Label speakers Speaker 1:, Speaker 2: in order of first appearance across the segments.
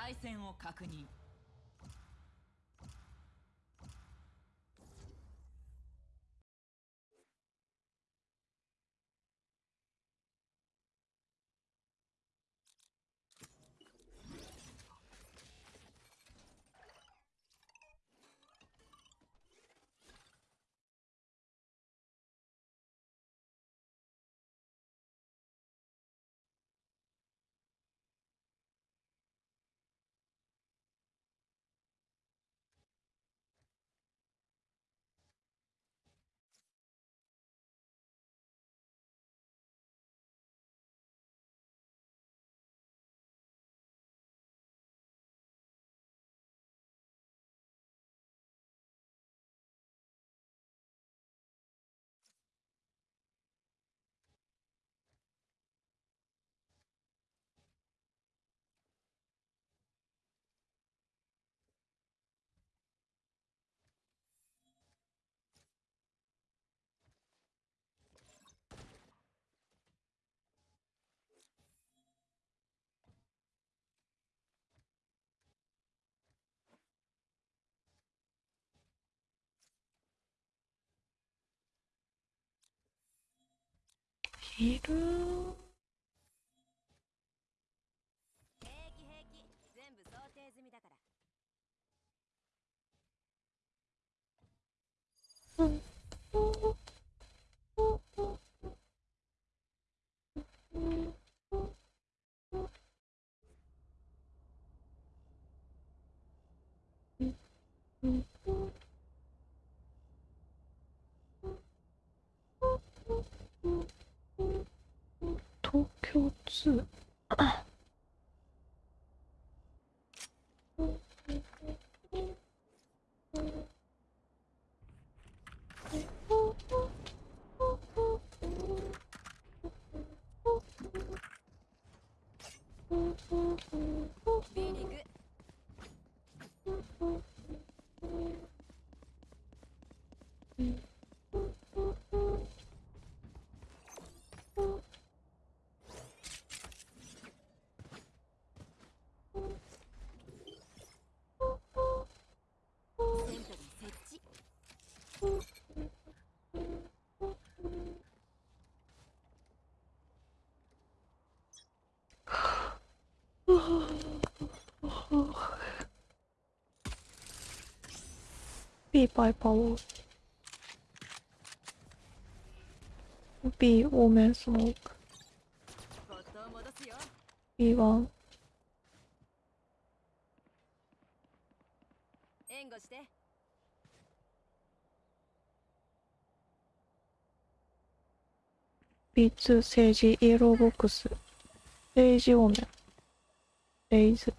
Speaker 1: 対戦を確認。
Speaker 2: いる
Speaker 3: 是。置
Speaker 2: ビーバイパワー B 多めスモーク
Speaker 3: ボットを戻すよ
Speaker 2: B1
Speaker 3: 援護して
Speaker 2: B2 政治イエローボックス。レイジ多めレイズ
Speaker 3: セ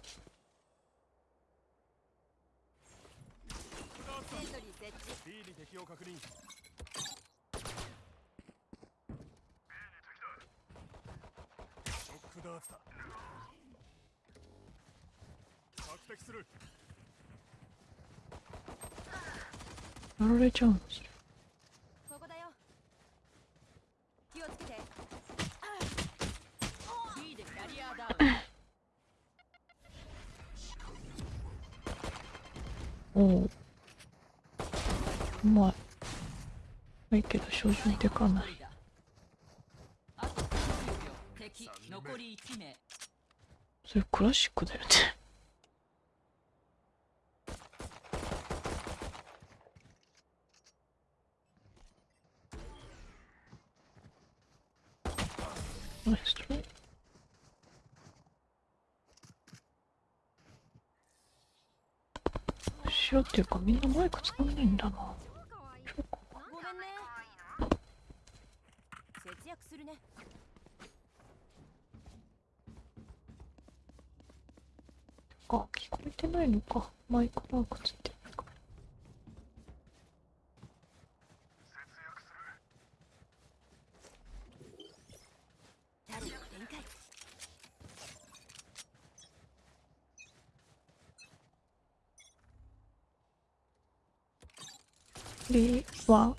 Speaker 3: ー設置
Speaker 4: B に敵を確認ショックダーツだ索敵する
Speaker 2: やられちゃうんですよ
Speaker 3: ここだよ気をつけて
Speaker 1: B でキャリアダウン
Speaker 2: おおうまいまいけど照準でかない。それクラシックだよね。ナイストライ白っていうかみんなマイク使わないんだなそうか
Speaker 3: ごめんね節約するね
Speaker 2: あ聞こえてないのか。マイクマークついてるか。ら
Speaker 3: キャリア展開
Speaker 2: B1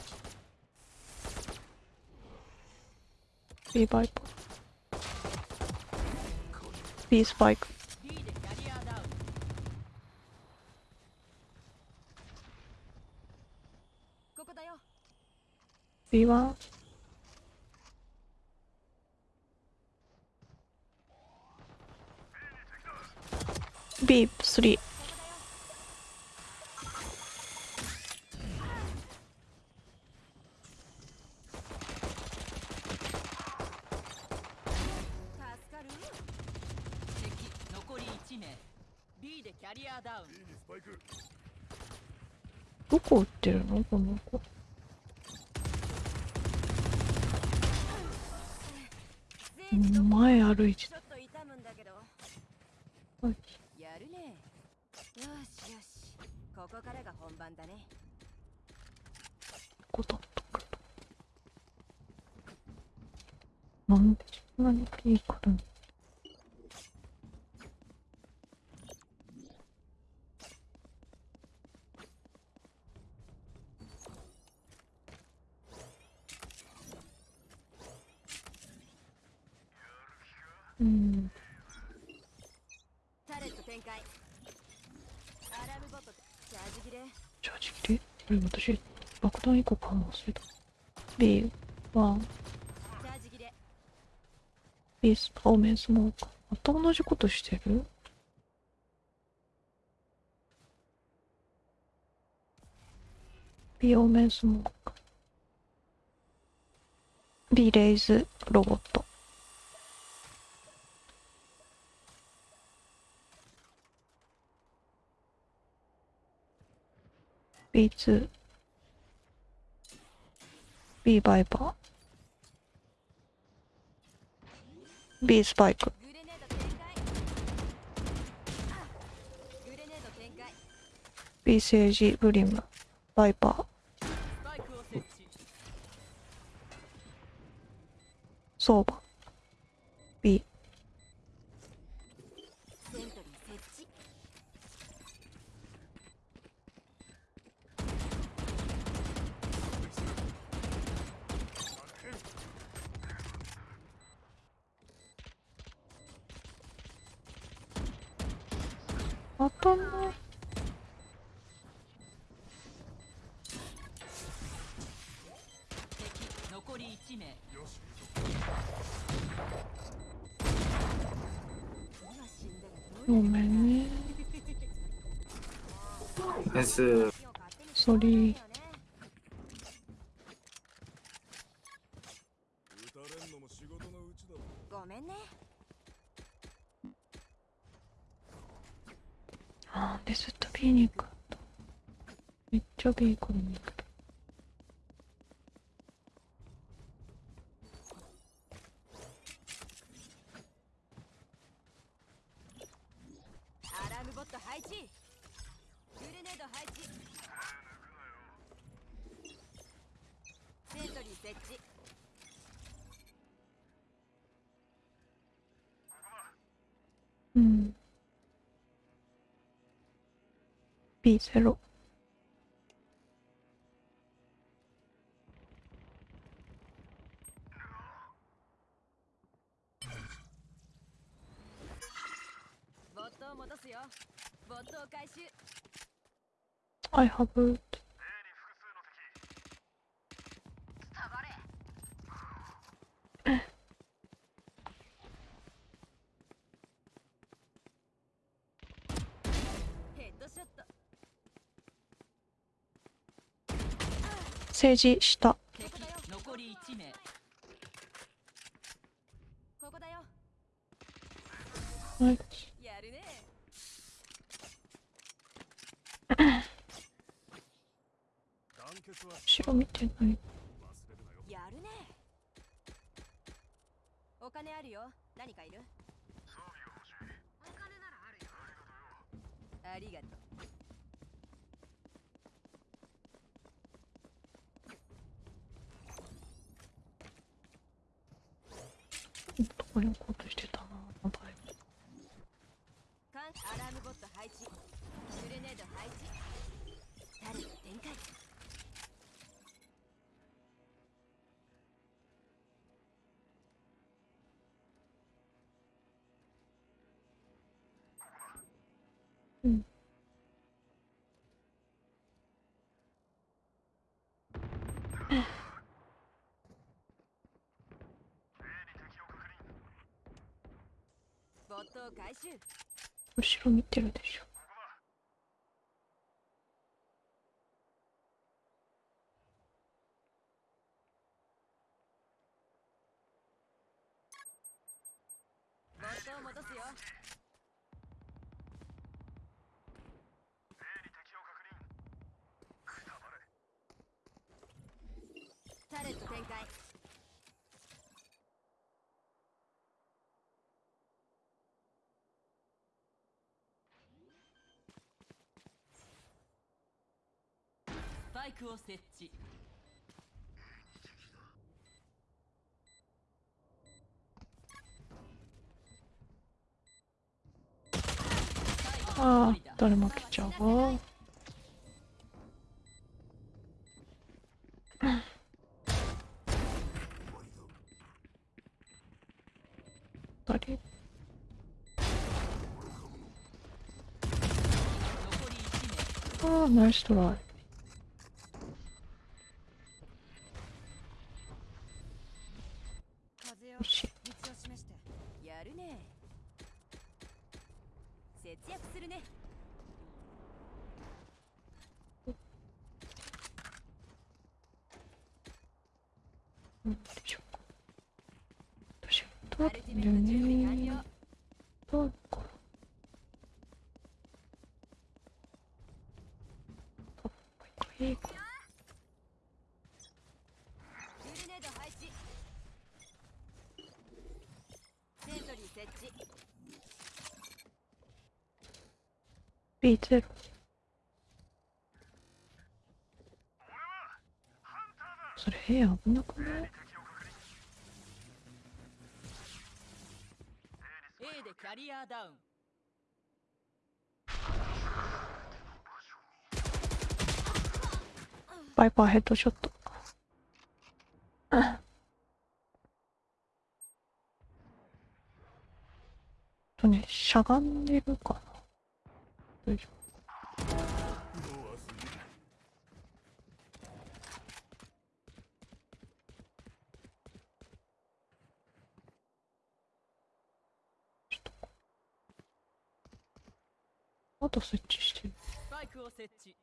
Speaker 2: B バイパー B スパイク。3うん。
Speaker 3: タレット展開。アラムごとチャージ切れ。
Speaker 2: チャージ切れこれ私、爆弾以降かも忘れた。B、1。
Speaker 3: チャージ切れ。
Speaker 2: スパメンスモーク。また同じことしてるビオメンスモーク。ビレイズロボット。B2、B バイバー、B スパイク。
Speaker 3: B セー
Speaker 2: ジ、ブリム、バイパー、相場。
Speaker 3: グボット配置。グレネード配置。セントリー設置。
Speaker 2: うん。B0 I
Speaker 3: haven't.
Speaker 2: 政治した。後ろ見てるでしょ
Speaker 3: ボットを戻すよタレット展開
Speaker 1: スパイクを設置。
Speaker 2: ああ誰も来ちゃうわ。誰？
Speaker 1: 残り1名
Speaker 2: ああナイストライ
Speaker 3: 風よ
Speaker 2: よし
Speaker 3: 道を示してやるね節約するね
Speaker 2: うんでしょうか私ど
Speaker 3: ア
Speaker 2: うだんだよ
Speaker 3: ルティメット準備完
Speaker 2: ね
Speaker 3: 了
Speaker 2: どうかトップいいか
Speaker 3: グレネード配置セントリー設置
Speaker 2: B0 それ部屋危なくない
Speaker 1: ？A でキャリアダウン。
Speaker 2: バイパーヘッドショット。とねしゃがんでるかなよいしょあと設置してる。
Speaker 1: スパイクを設置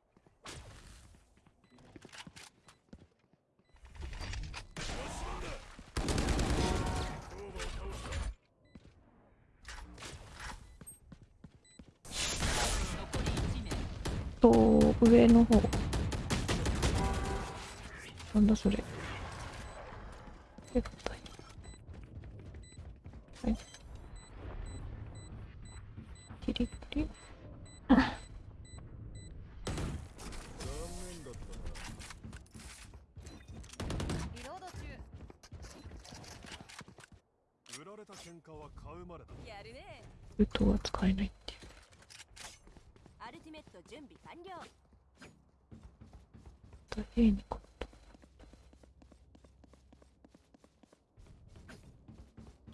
Speaker 4: オーバーを倒した
Speaker 1: 残り1名
Speaker 2: 上の方。なんだそれえっとはいキリキリ
Speaker 4: 残念だった
Speaker 3: リロード中
Speaker 4: な売られた喧嘩は買うまでだ
Speaker 3: やるね
Speaker 2: ルートが使えないっていう
Speaker 3: アルティメット準備完了
Speaker 2: と A にこ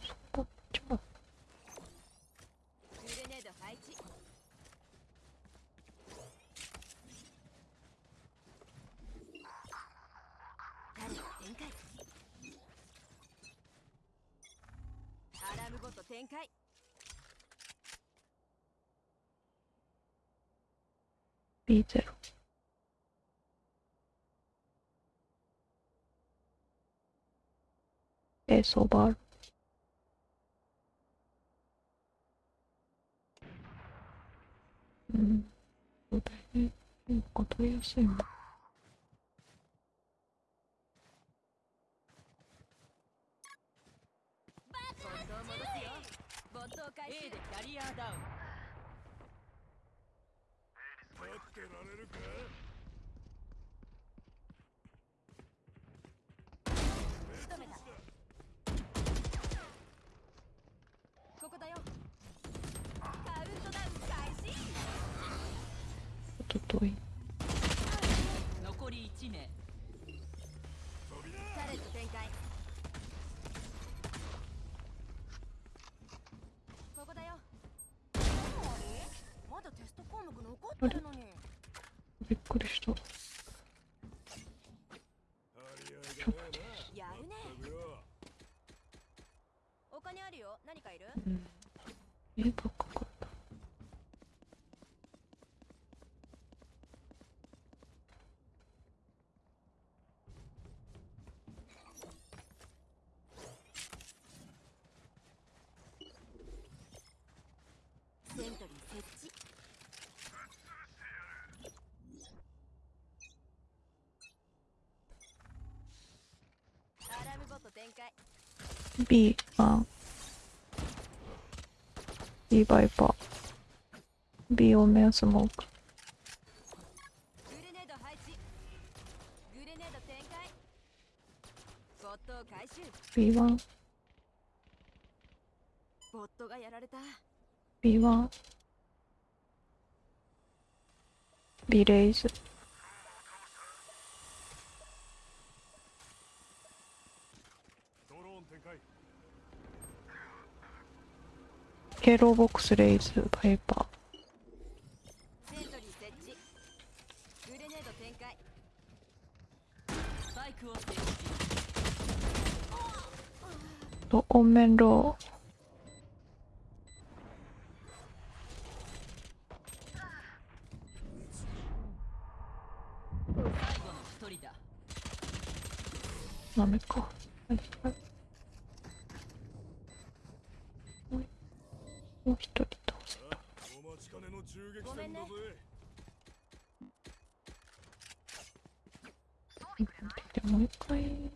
Speaker 2: そこじゃあ
Speaker 3: グレネード配置タレット展開アラームボット展開
Speaker 2: B0 A ソバール遠い。
Speaker 1: 残り1名
Speaker 3: ここだよまだテスト項目残ってるのに
Speaker 2: びっくりした。やるね。
Speaker 4: お金あるよ。
Speaker 3: 何かいる、
Speaker 2: うん、え
Speaker 3: バカ
Speaker 2: B が B バイパー。B オメンスモーク
Speaker 3: グレネード配置グレネード展開ボットを回収
Speaker 2: B1
Speaker 3: ボットがやられた
Speaker 2: B1 B レイズ
Speaker 4: ドローン展開
Speaker 2: K ローボックスレイズバイパ
Speaker 3: ー。
Speaker 2: オンメンロー
Speaker 1: 最後の一人だ
Speaker 2: ダメかはいはいもう一人倒せた
Speaker 4: あお待ちかねの銃撃
Speaker 3: ごめんね
Speaker 4: 戦だぜ
Speaker 2: でもう一回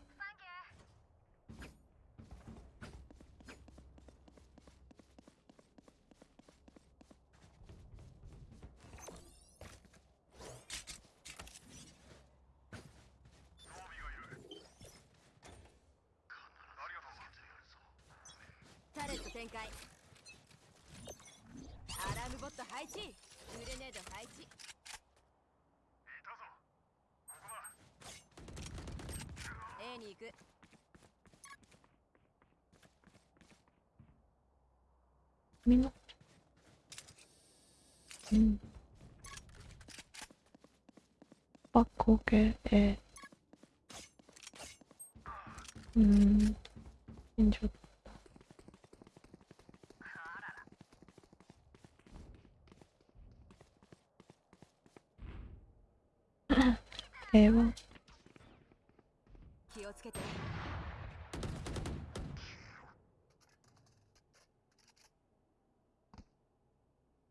Speaker 3: タレット展開アラームボット配置グレネード配置 A に行く
Speaker 2: みんなうんバック OK えーうんいいんじゃえー、は
Speaker 3: 気をつけて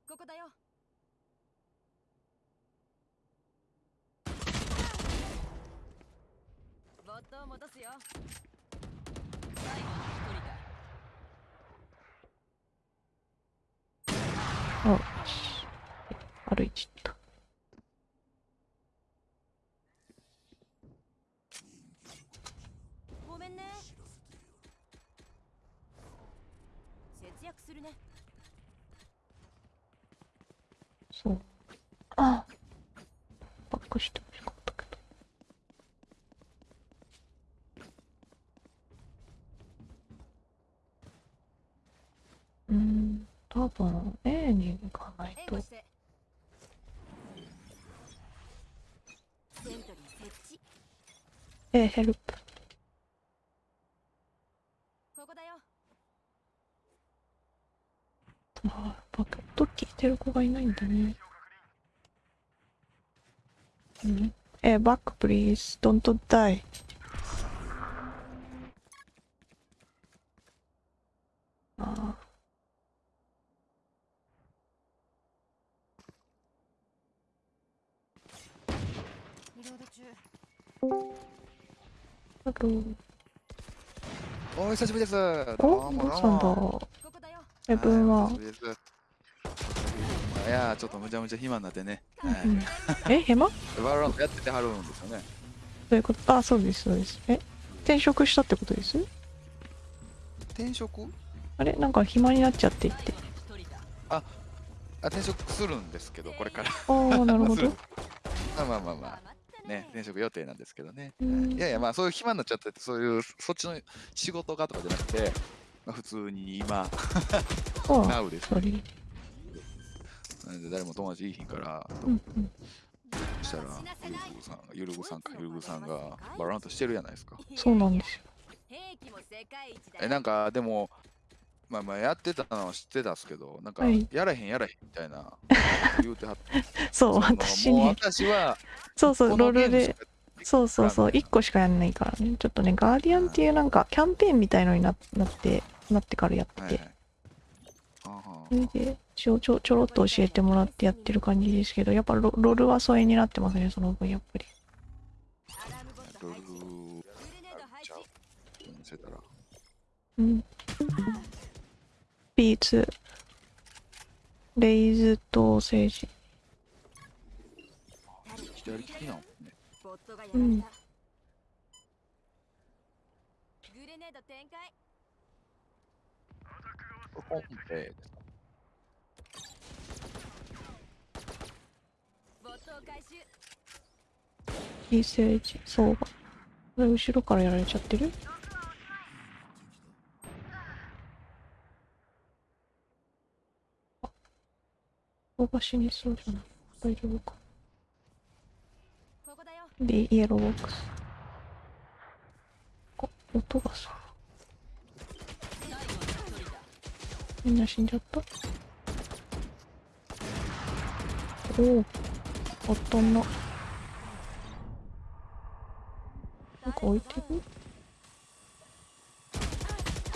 Speaker 3: ここだよボットを戻すよ
Speaker 1: 最後の一人だ
Speaker 2: あ歩いちゃった
Speaker 3: ごめんね節約するね
Speaker 2: そう。あバックしてほしかったけど。うーん、多分 A に行かないと
Speaker 3: 援護。してセントリー設置
Speaker 2: A ヘルプ。
Speaker 3: ここだよ
Speaker 2: あー、バック。音聞いてる子がいないんだね。うん。A バック please. Don't die. あ
Speaker 5: 久しぶりです。ど
Speaker 2: お
Speaker 5: どう
Speaker 2: したんだ
Speaker 5: も。
Speaker 3: ここだよ
Speaker 2: セブンは
Speaker 5: はいやーちょっとむちゃむちゃ暇になってね。はい
Speaker 2: うんえ、ヘマど
Speaker 5: バロラントやっててはるんですよね。
Speaker 2: ういうこと？あ、そうです、そうです。え、転職したってことです？
Speaker 5: 転職？
Speaker 2: あれ？なんか暇になっちゃって言って。
Speaker 1: 最後の一人だ
Speaker 5: あ、転職するんですけど、これから。
Speaker 2: ああ、なるほど。
Speaker 5: まあまあまあまあ。ね、転職予定なんですけどね。
Speaker 2: うん
Speaker 5: いやいや、まあそういう暇になっちゃってて、そういうそっちの仕事がとかじゃなくて、まあ、普通に今、
Speaker 2: な
Speaker 5: now です。
Speaker 2: それ。
Speaker 5: なんで誰も友達いいひんから、
Speaker 2: うんうん。
Speaker 5: そしたら、ゆるぐさんが、ゆるぐさんか、ゆるぐさんがバロラントしてるじゃないですか。
Speaker 2: そうなんですよ
Speaker 5: え、なんかでも、まあまあやってたのは知ってたんですけど、なんか
Speaker 2: はい
Speaker 5: やらへんやらへんみたいな言うてはって。
Speaker 2: そう、
Speaker 5: そのもう
Speaker 2: 私ね、
Speaker 5: 私は
Speaker 2: そうそう、
Speaker 5: こ
Speaker 2: ロールで
Speaker 5: のゲームしか、
Speaker 2: そうそうそう、
Speaker 5: わかんない
Speaker 2: 1個しかやんないからね。ちょっとね、ガーディアンっていうなんかキャンペーンみたいのにななって、なってからやってて
Speaker 5: はいはい。あは
Speaker 2: それでちょちょちょろっと教えてもらってやってる感じですけどやっぱロロールは疎遠になってますねその分やっぱり
Speaker 3: アラー
Speaker 5: ル
Speaker 3: グレネード配置
Speaker 5: 見せたら。
Speaker 2: うんピーツ。レイズと政治
Speaker 5: 左利き
Speaker 2: うん。
Speaker 3: 本
Speaker 2: 兵ですいい相場後ろからやられちゃってる？相場死にそうじゃない。大丈夫か。
Speaker 3: ここだよ。
Speaker 2: でイエローボックス。あ音がさ。みんな死んじゃった。おおあったんななんか置いてる？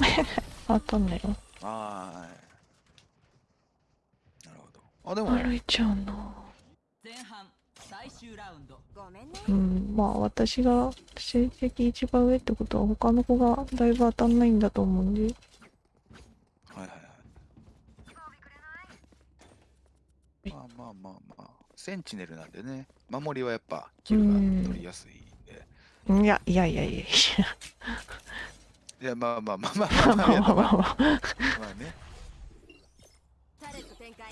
Speaker 2: 当たんないよ。
Speaker 5: はーい。あ、でも、
Speaker 2: 歩いちゃうな
Speaker 1: 前半最終ラウンド。
Speaker 3: ごめんね
Speaker 2: うんまあ私が成績一番上ってことは他の子がだいぶ当たんないんだと思うんで。
Speaker 5: はいはいはい。まあまあまあまあ、センチネルなんでね、守りはやっぱ、キルが取りやすいんで。
Speaker 2: いやいやいやいやい
Speaker 5: いや、まあまあまあまあ。
Speaker 2: や
Speaker 5: まあまあまあまあ
Speaker 2: まあ。まあまあ
Speaker 5: まあね。
Speaker 3: タレット展開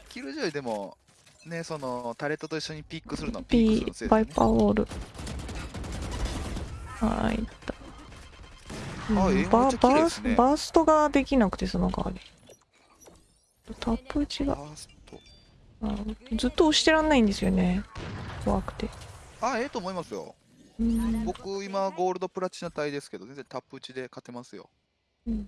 Speaker 5: キルジョイでも、ね、そのタレットと一緒にピックするのはピッ
Speaker 2: P
Speaker 5: クするの
Speaker 2: バイパーウォール。はいいったうんバース
Speaker 5: ですね。
Speaker 2: バーストができなくてその代わり。タップ打ちが。ずっと押してらんないんですよね。怖くて。
Speaker 5: あ、ええと思いますよ。
Speaker 2: うん。
Speaker 5: 僕、今、ゴールドプラチナ帯ですけど、全然タップ打ちで勝てますよ。
Speaker 2: うん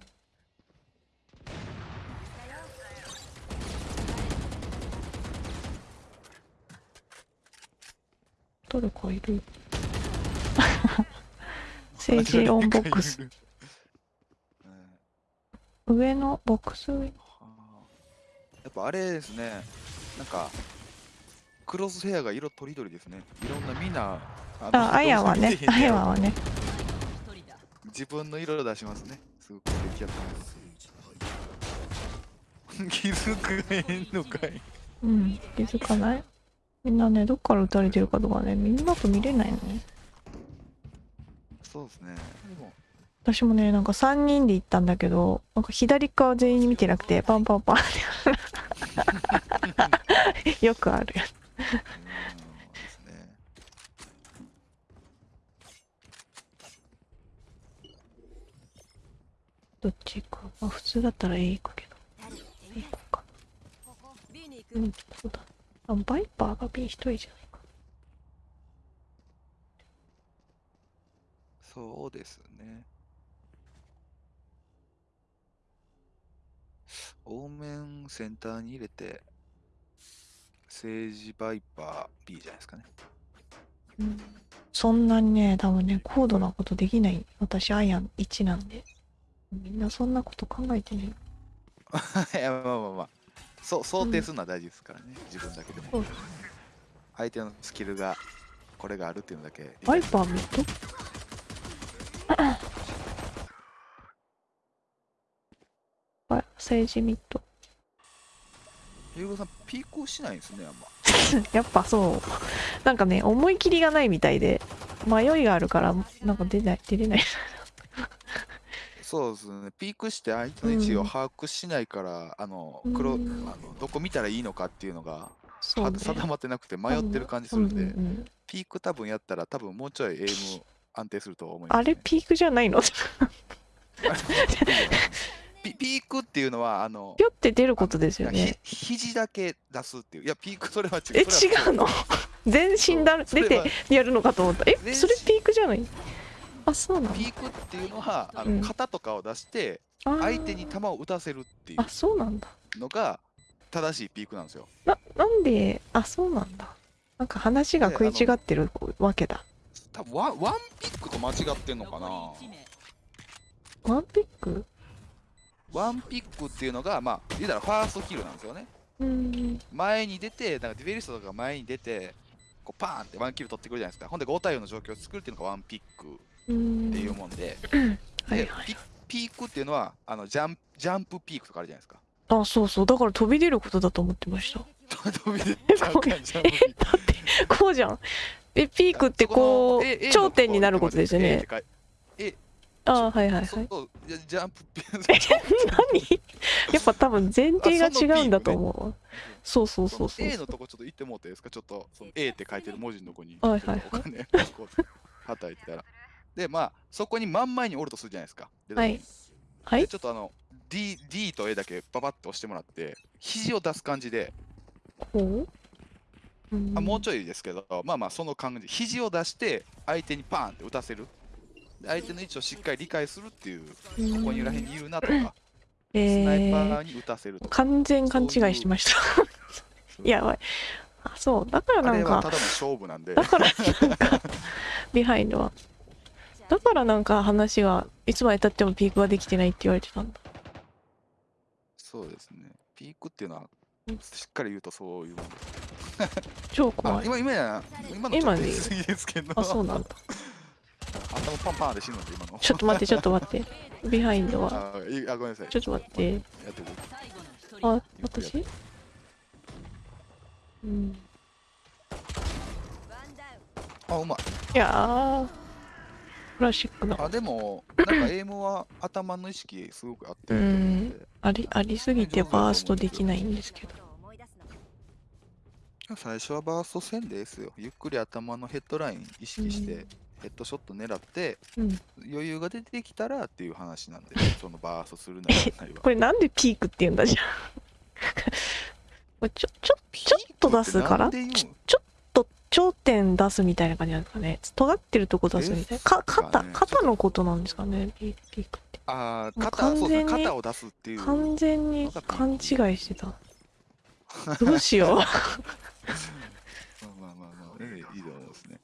Speaker 2: 誰かいる 政治オンボックス
Speaker 5: うん
Speaker 2: 上のボックス上
Speaker 5: はあやっぱあれですね、なんか、クロスヘアが色とりどりですね。いろんなみんな、あの
Speaker 2: あ、あやはねあ
Speaker 5: ねや
Speaker 2: はね。
Speaker 5: 自分の色を出しますね。すごく出来上がってます。気づくへんのかい。
Speaker 2: うん、気づかないみんなね、どっから撃たれてるかとかね、みんなと見れないのね。
Speaker 5: そうですね。
Speaker 2: 私もね、なんか3人で行ったんだけど、なんか左側全員見てなくて、パンパンパンって。よくあるやつ。
Speaker 5: うんですね。
Speaker 2: どっち行くまあ普通だったら A 行くけど。A 行こうか。うん、そうだ。あ、バイパーが B 一人じゃないか。
Speaker 5: そうですね。オーメンセンターに入れて、セージバイパー B じゃないですかね。
Speaker 2: うん。そんなにね、多分ね、高度なことできない。私、アイアン1なんで。みんなそんなこと考えてね。
Speaker 5: いや、まあまあまあ。そう想定するのは大事ですからね、自分だけでも。相手のスキルがこれがあるっていうのだけ。
Speaker 2: バイパーミッド あ政治ミッド。
Speaker 5: ゆうごさん、ピークしないんですね、あんま。
Speaker 2: やっぱそう。なんかね、思い切りがないみたいで、迷いがあるから、なんか出ない、出れない。
Speaker 5: そうですね、ピークして相手の位置を把握しないから、あの黒あ
Speaker 2: うん
Speaker 5: のどこ見たらいいのかっていうのが。定まってなくて迷ってる感じするんで、
Speaker 2: うんうんうん。
Speaker 5: ピーク多分やったら多分もうちょいエイム安定すると思います、ね。
Speaker 2: あれピークじゃないの？
Speaker 5: ピピークっていうのはあの
Speaker 2: ぴょって出ることですよ
Speaker 5: あ
Speaker 2: ね。
Speaker 5: ひ肘だけ出すっていう。いやピークそれは違う。
Speaker 2: え、違うの？全身だ出てやるのかと思った。え、それピークじゃない？あ、そうなの
Speaker 5: ピークっていうのはあ
Speaker 2: うん。
Speaker 5: の肩とかを出して相手に球を打たせるってい
Speaker 2: あそうなんだ。
Speaker 5: うのが正しいピークなんですよ。
Speaker 2: ななんであそうなんだ。なんか話が食い違ってるわけだ。
Speaker 5: 多分ワンワンピックと間違ってんのかな。
Speaker 1: 残り1名
Speaker 2: ワンピック？
Speaker 5: ワンピックっていうのがまあ言うたらファーストキルなんですよね。
Speaker 2: うん。
Speaker 5: 前に出てなんかディフェリストとかが前に出てこうパーンってワンキル取ってくるじゃないですか。ほんで5対4の状況を作るっていうのがワンピック。
Speaker 2: うん
Speaker 5: っていうもんで、で
Speaker 2: はいはい
Speaker 5: ピピークっていうのはあのジャンジャンプピークとかあるじゃないですか。
Speaker 2: あそうそう。だから飛び出ることだと思ってました。
Speaker 5: 飛び出
Speaker 2: だってこうじゃん。えピークってこう頂点になることですよね。
Speaker 5: て書い
Speaker 2: あはいはいはい
Speaker 5: そうそういやジャンプピーク
Speaker 2: 何やっぱ多分前提が違うんだと思うわそうそう
Speaker 5: その
Speaker 2: そうそう
Speaker 5: A のとこちょっと言ってもらっていいですかちょっとその A って書いてる文字のとこに
Speaker 2: はいはいはい
Speaker 5: はたいてたらでまあそこに真ん前におるとするじゃないですか。で
Speaker 2: はい。はい。
Speaker 5: でちょっとあの D, D と A だけババッと押してもらって肘を出す感じで、
Speaker 2: こう。うん。
Speaker 5: あもうちょいですけどまあまあその感じ。肘を出して相手にパーンって打たせる。で相手の位置をしっかり理解するっていうここにらへんにいるなとかスナイパ
Speaker 2: えー
Speaker 5: ーに打たせるとか、
Speaker 2: 完全勘違いしてました。やばい。あそう。だから
Speaker 5: あ
Speaker 2: なんか
Speaker 5: れはただの勝負なんで。
Speaker 2: だからなんかビハインドはだからなんか話がいつまでたってもピークができてないって言われてたんだ。
Speaker 5: そうですね。ピークっていうのはしっかり言うとそういうもんあ
Speaker 2: 超怖い。
Speaker 5: 今今や今の
Speaker 2: で
Speaker 5: い過ぎですけど。
Speaker 2: あそうなんだ。
Speaker 5: 頭パンパンで死ぬんで今の。
Speaker 2: ちょっと待ってちょっと待って。ビハインドは。
Speaker 5: あいいあごめんなさい。
Speaker 2: ちょっと待って。
Speaker 5: やって
Speaker 2: あ私？うん。
Speaker 5: あうまい。
Speaker 2: いやークラシックだ
Speaker 5: あでもなんかエイムは頭の意識すごくあって
Speaker 2: うんありありすぎてバーストできないんですけど。
Speaker 5: 最初はバースト戦ですよ。ゆっくり頭のヘッドライン意識して、
Speaker 2: うん。
Speaker 5: ヘッドショット狙って
Speaker 2: うん。
Speaker 5: 余裕が出てきたらっていう話なんで そのバーストするなり。
Speaker 2: これなんでピークって言うんだじゃん。ちょちょちょっと出すから？ちょちょっと頂点出すみたいな感じなんですかね。尖ってるとこ出すみたいな。か肩
Speaker 5: ね
Speaker 2: 肩のことなんですかね。ピピークって。
Speaker 5: ああ肩そうです肩を出すっていう。
Speaker 2: 完全に勘違いしてた。どうしよう。
Speaker 5: まあまあまあまあ、ええいいと思いますね。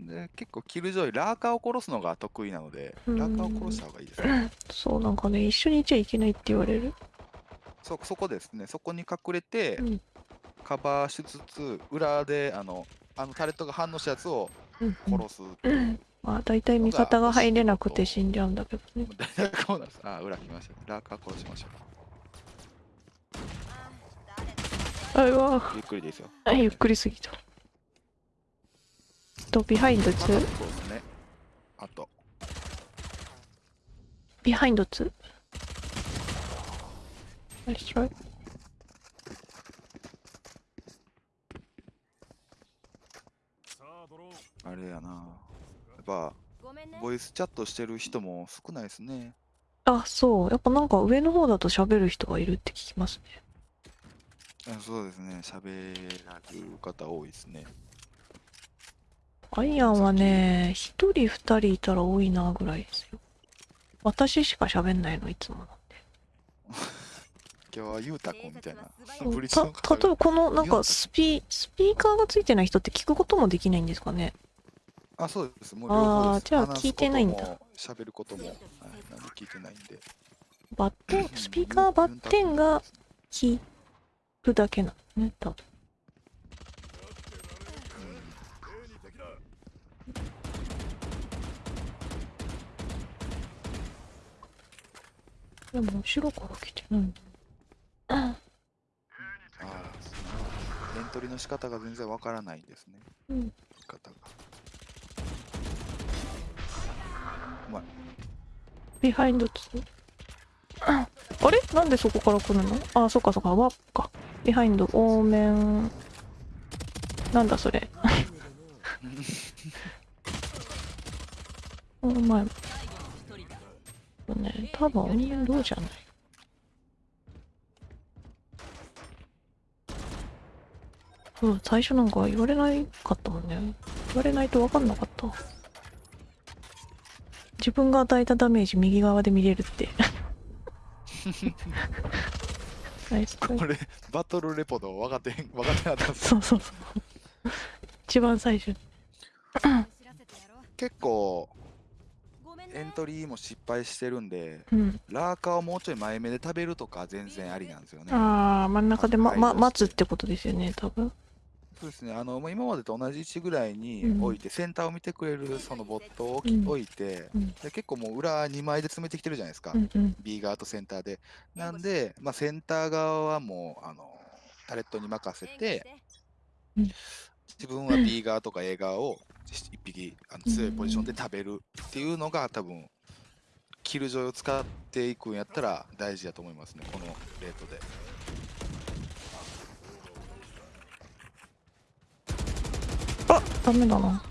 Speaker 5: で、結構キルジョイ、ラーカーを殺すのが得意なので、
Speaker 2: うん。
Speaker 5: ラーカーを殺した方がいいですね。
Speaker 2: そうなんかね一緒にいちゃいけないって言われる。
Speaker 5: そそこですね、そこに隠れて、
Speaker 2: うん。
Speaker 5: カバーしつつ、裏であのあのタレットが反応したやつを
Speaker 2: うんうん
Speaker 5: 殺す。
Speaker 2: まあ大体味方が入れなくて死んじゃうんだけどね
Speaker 5: こうなんです。あ、裏来ました。ラーカー殺しましょ
Speaker 3: あ誰だ
Speaker 2: あうわ
Speaker 5: う。ゆっくりですよ。
Speaker 2: あゆっくりすぎたとビハインド
Speaker 5: また
Speaker 2: 2
Speaker 5: そうですね。あと、
Speaker 2: ビハインド2 Nice try
Speaker 4: さあドローン
Speaker 5: あれやな。やっぱ、ボイスチャットしてる人も少ないですね。
Speaker 2: あそう。やっぱなんか上の方だと喋る人がいるって聞きますね。
Speaker 5: あそうですね、喋られる方多いですね。
Speaker 2: アイアンはね一人二人いたら多いなぐらいですよ。私しか喋んないのいつもなんで。
Speaker 5: 今日はゆうたくんみたいな。
Speaker 2: た例えばこのなんかスピスピーカーがついてない人って聞くこともできないんですかね
Speaker 5: あ、そうです。もう両方です。
Speaker 2: あーじゃあ聞いてないんだ
Speaker 5: ことも喋ることも、はい、なんで聞いてないんで。
Speaker 2: バッテンスピーカーバッテンが聞くだけなのね多分でも後ろから来てないあ
Speaker 5: ああ、エントリーの仕方が全然わからないんですね。
Speaker 2: うん
Speaker 5: 仕方が。うまい。
Speaker 2: ビハインド2ああれ？なんでそこから来るの？あそっかそっか。ワープかビハインド多面なんだそれ。お前。ね多分。面倒じゃない？うん最初なんか言われないかったもんね。言われないと分かんなかった自分が与えたダメージ右側で見れるって
Speaker 5: これバトルレポの分かってへん分かってなかった
Speaker 2: そうそうそう。一番最初
Speaker 5: 結構エントリーも失敗してるんで
Speaker 2: うん。
Speaker 5: ラーカーをもうちょい前目で食べるとか全然ありなんですよね
Speaker 2: ああ、真ん中でま、ま、
Speaker 5: はい
Speaker 2: 待つってことですよね、多分。
Speaker 5: そうですね。あのまあ今までと同じ位置ぐらいに
Speaker 2: うん。
Speaker 5: 置いて、センターを見てくれるそのボットを
Speaker 2: うん
Speaker 5: 置いて、
Speaker 2: うん。
Speaker 5: で結構もう裏2枚で詰めてきてるじゃないですか、
Speaker 2: うんうん。
Speaker 5: B 側とセンターで。なんで、まあ、センター側はもうあのタレットに任せて自分は B 側とか A 側を一匹あの強いポジションで食べるっていうのが多分キルジョイを使っていくんやったら大事だと思いますね。このレートで
Speaker 2: あダメだな。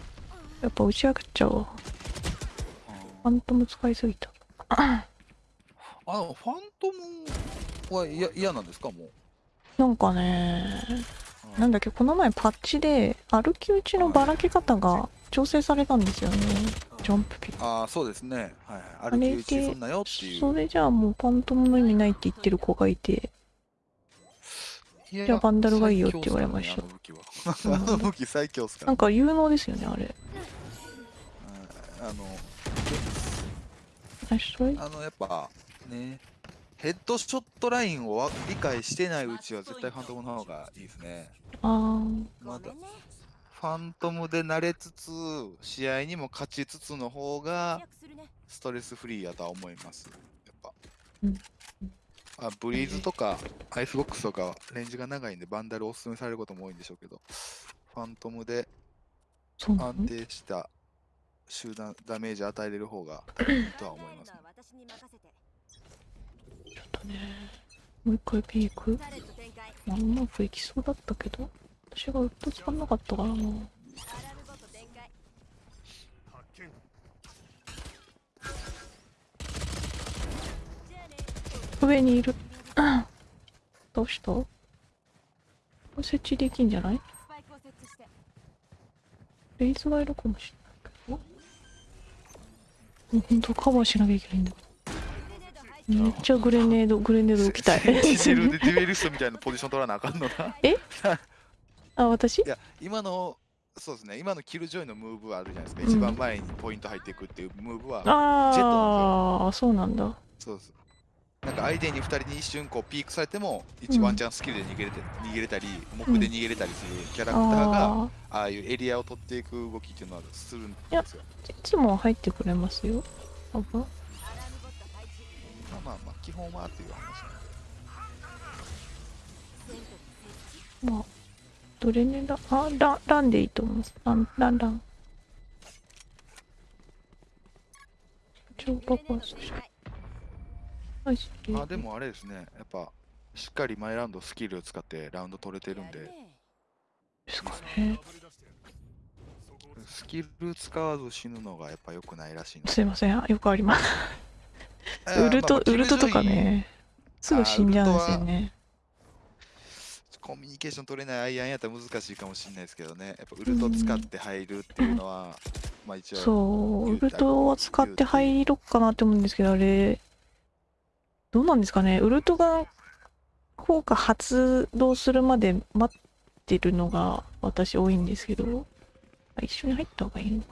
Speaker 2: やっぱ打ち上げちゃうわ。ファントム使いすぎた。
Speaker 5: あのファントムは嫌嫌なんですかもう？
Speaker 2: なんかね、
Speaker 5: うん
Speaker 2: なんだっけ、この前パッチで歩き打ちのばらけ方が調整されたんですよね。ジャンプピック。
Speaker 5: ああそうですねはい歩き打ちすんなよっていう
Speaker 2: それじゃあもうファントムの意味ないって言ってる子がいて、
Speaker 5: いや
Speaker 2: じゃあバンダルがいいよって言われました。
Speaker 5: あの武器最強っすから
Speaker 2: なんか有能ですよね、あれ。
Speaker 5: うん。あのあのやっぱねヘッドショットラインをわ理解してないうちは絶対ファントムの方がいいですね。
Speaker 2: あー。
Speaker 5: まだファントムで慣れつつ試合にも勝ちつつの方がストレスフリーやとは思います。やっぱ。
Speaker 2: うん
Speaker 5: あブリーズとかアイスボックスとかレンジが長いんでバンダルおすすめされることも多いんでしょうけどファントムで安定した集団ダメージ与えれる方がいいとは思いますね
Speaker 3: 私に任せて
Speaker 2: ちょっとね。もう一回ピーク？あうまくいきそうだったけど、私がウッド使んなかったからな。
Speaker 3: アラルボット展開
Speaker 4: 発見
Speaker 3: じゃあね
Speaker 2: 上にいる。どうした？設置できんじゃない？レイズがいるかもしれないけど。もうほんとカバーしなきゃいけないんだ。めっちゃグレネード、グレネード置きたい。
Speaker 5: セルでデュエリストみたいなポジション取らなあかんのな。
Speaker 2: あ、私
Speaker 5: いや、今の、そうですね、今のキルジョイのムーブはあるじゃないですか。一番前にポイント入っていくっていうムーブは、
Speaker 2: ああ、そうなんだ。
Speaker 5: そうです。なんか相手に2人に一瞬こうピークされても、一
Speaker 2: うん
Speaker 5: ワンチャンスキルで逃げれて逃げれたり、木で逃げれたりするキャラクターが、
Speaker 2: あ
Speaker 5: ああいうエリアを取っていく動きっていうのはするんですよ。
Speaker 2: あ、いつも入ってくれますよ。
Speaker 5: まあまあまあ、基本はっていう話。
Speaker 3: セント設置
Speaker 2: まあ、どれねだ、あ、ラン、ランでいいと思う。ラン、ラン、ラン。超パパス
Speaker 3: グ
Speaker 5: あでもあれですね、やっぱ、しっかり毎ラウンドスキルを使ってラウンド取れてるんで、
Speaker 2: ですかね。
Speaker 5: スキル使わず死ぬのがやっぱ良くないらしいの
Speaker 2: すいません。よくあります。ウルト、
Speaker 5: まあまあ
Speaker 2: ウルトとかね。すぐ死んじゃうんですよね。
Speaker 5: コミュニケーション取れないアイアンやったら難しいかもしれないですけどね、やっぱウルト使って入るっていうのは、まあ一応、
Speaker 2: そう、ウルトは使って入ろっかなって思うんですけど、あれ、どうなんですかね。ウルトが効果発動するまで待ってるのが私多いんですけど、あ一緒に入った方がいいのか。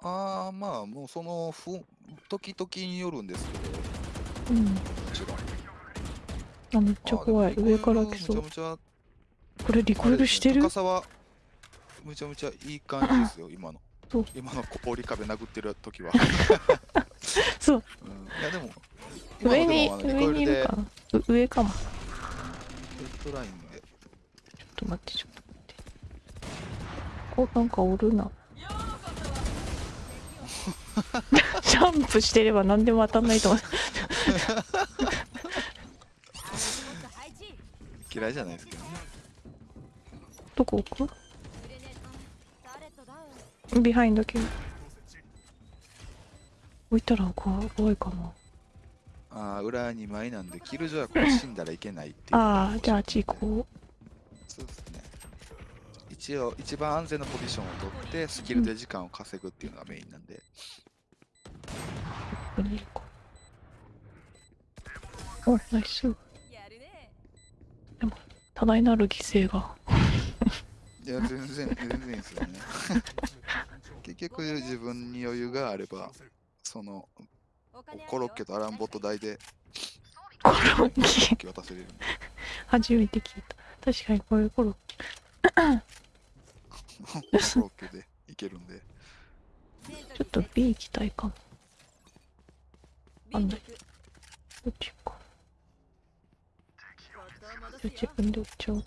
Speaker 5: ああ、まあもうそのふ時々によるんですけど、
Speaker 2: うん。あ、めっちゃ怖い。上から来そうこれリ
Speaker 5: ゃ
Speaker 2: コイルしてる？
Speaker 5: 高さはめちゃめちゃいい感じですよ、今の。今の氷壁殴ってる時は。
Speaker 2: そう。
Speaker 5: うん、いやでも、
Speaker 2: 上に、上にいるか上かも。ちょ
Speaker 5: ヘッドラインで。
Speaker 2: っと待って、ちょっと待って。お、なんかおるな。ジャンプしてれば何でも当たんないと思う。
Speaker 5: 嫌いじゃないですけどね。
Speaker 2: どこ置く？behind 系。置いたら怖怖いかな。
Speaker 5: ああ、裏2枚なんで、キルジョイはこれ死んだらいけないっていう。
Speaker 2: ああ、じゃああっち行こ
Speaker 5: そうですね。一応、一番安全なポジションを取って、スキルで時間を稼ぐっていうのがメインなんで。
Speaker 2: う。ここにいるか。おナイス
Speaker 3: やるね
Speaker 2: 多大なる犠牲が
Speaker 5: いや、全然、全然いいですよね。結局、自分に余裕があれば、その、コロッケとアランボット代で、
Speaker 2: コロッケ。
Speaker 5: 渡せれる。
Speaker 2: 初めて聞いた。確かにこれコロッケ。
Speaker 5: コロッケでいけるんで。
Speaker 2: ちょっと B 行きたいかも。
Speaker 3: ビール行く
Speaker 2: どっちか
Speaker 3: ボットを戻す
Speaker 2: じゃあ
Speaker 3: よ
Speaker 2: 自分で打っちゃおう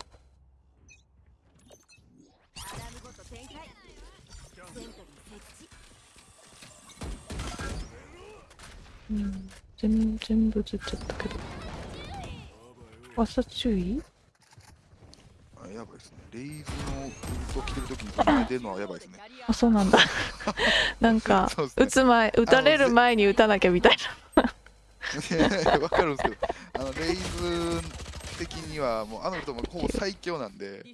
Speaker 2: うん。全全部映っちゃったけど。朝注意？
Speaker 5: あやばいですね。レイズのウルト着てるときに止めてるのはやばいですね。
Speaker 2: あそうなんだ。なんか
Speaker 5: ね。
Speaker 2: 打つ前打たれる前に打たなきゃみたい
Speaker 5: いやいやわかるんですけど、あのレイズ的にはもうあの人もほぼ最強なんで、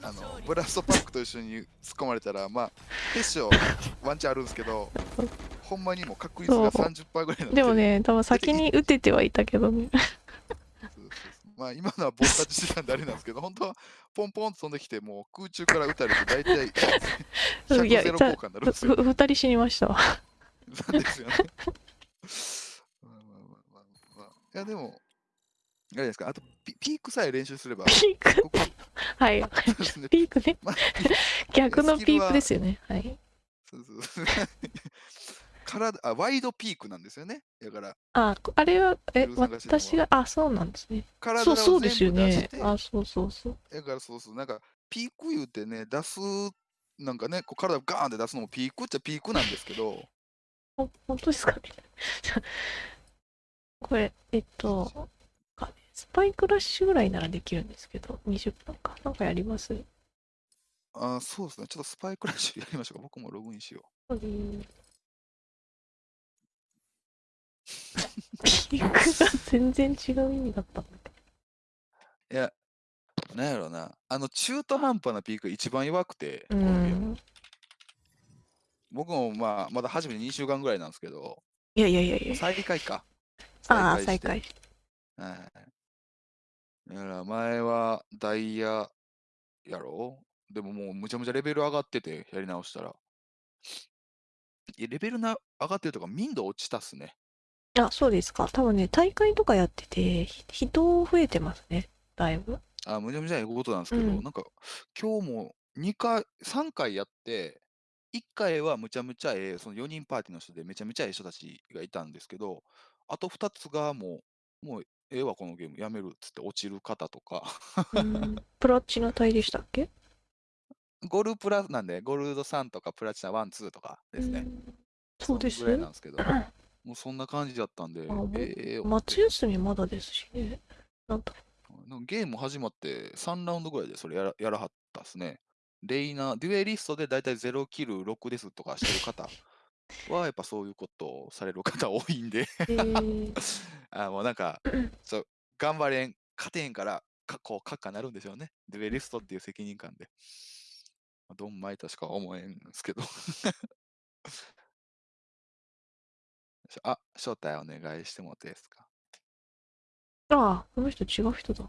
Speaker 5: あのブラストパックと一緒に突っ込まれたら、まあ、決勝ワンチャンあるんですけど、ほんまにもう確率が
Speaker 2: そう。
Speaker 5: 30%ぐらいな
Speaker 2: で。も、ね多分先に打ててはいたけどね。
Speaker 5: まあ今のはボッタッチしてたんであれなんですけど、本当はポンポンと飛んできて、もう空中から打たれて大体100
Speaker 2: いや
Speaker 5: ゼロ効果になるんですよ。
Speaker 2: ふ二人死にましたわ。
Speaker 5: なんですよね。まあまあまあまあ。まあ。いやでも、あれですか、あとピピークさえ練習すれば、
Speaker 2: ピーク。
Speaker 5: ここ。
Speaker 2: はい。ピークね。
Speaker 5: まあ
Speaker 2: 逆のピークですよね。はい。
Speaker 5: そうそうそう体あワイドピークなんですよね。だから、
Speaker 2: ああれはえ私があそうなんですね。
Speaker 5: 体を
Speaker 2: そうそうですよね。あそうそうそう。
Speaker 5: だからそうそう、なんか、ピーク言うてね、出す、なんかね、こう体をガーンって出すのもピークっちゃピークなんですけど、
Speaker 2: ほ本当ですか？ね これえっとかスパイクラッシュぐらいならできるんですけど20分か。なんかやります？
Speaker 5: あそうですね、ちょっとスパイクラッシュやりましょうか。僕もログインしよ
Speaker 2: うピークが全然違う意味だったんだけ
Speaker 5: う。いや、なんやろな、あの中途半端なピークが一番弱くて、
Speaker 2: ど
Speaker 5: このゲーム
Speaker 2: うん
Speaker 5: 僕もまあ、まだ初めて2週間ぐらいなんですけど、
Speaker 2: いやいやいやいや
Speaker 5: 再開か。
Speaker 2: ああ
Speaker 5: して
Speaker 2: 再開
Speaker 5: はい。だから前はダイヤやろ？でももうむちゃむちゃレベル上がってて、やり直したら。いやレベルな上がってるとか、民度落ちたっすね。
Speaker 2: あそうですか。多分ね大会とかやっててひ人増えてますね。だいぶ。
Speaker 5: あ、むちゃむちゃええことなんですけど、
Speaker 2: うん。
Speaker 5: なんか今日も2回、3回やって、1回はむちゃむちゃええ、その4人パーティーの人でめちゃめちゃええ人たちがいたんですけど、あと2つがもう、もうええわ、このゲームやめるっつって落ちる方とか、
Speaker 2: うん。プラチナ帯でしたっけ？
Speaker 5: ゴルプラなんで、ゴールド3とかプラチナ1、2とかですね。
Speaker 2: うん。そうで
Speaker 5: ぐらいなんですけど、もうそんな感じだったんで
Speaker 2: あもう、
Speaker 5: ええ思って
Speaker 2: 夏休みまだですしねなんだ
Speaker 5: なんかゲーム始まって3ラウンドぐらいでそれやらやらはったっすね。レイナー、デュエリストでだいたい0キル6ですとかしてる方はやっぱそういうことをされる方多いんで
Speaker 2: えー、
Speaker 5: あもうなんか、そう頑張れん、勝てへんから、かこう、閣下なるんでしょうね。デュエリストっていう責任感で。まあドンマイとしか思えんすけど。あ、招待お願いしてもですか？
Speaker 2: ああこの人違う人だ。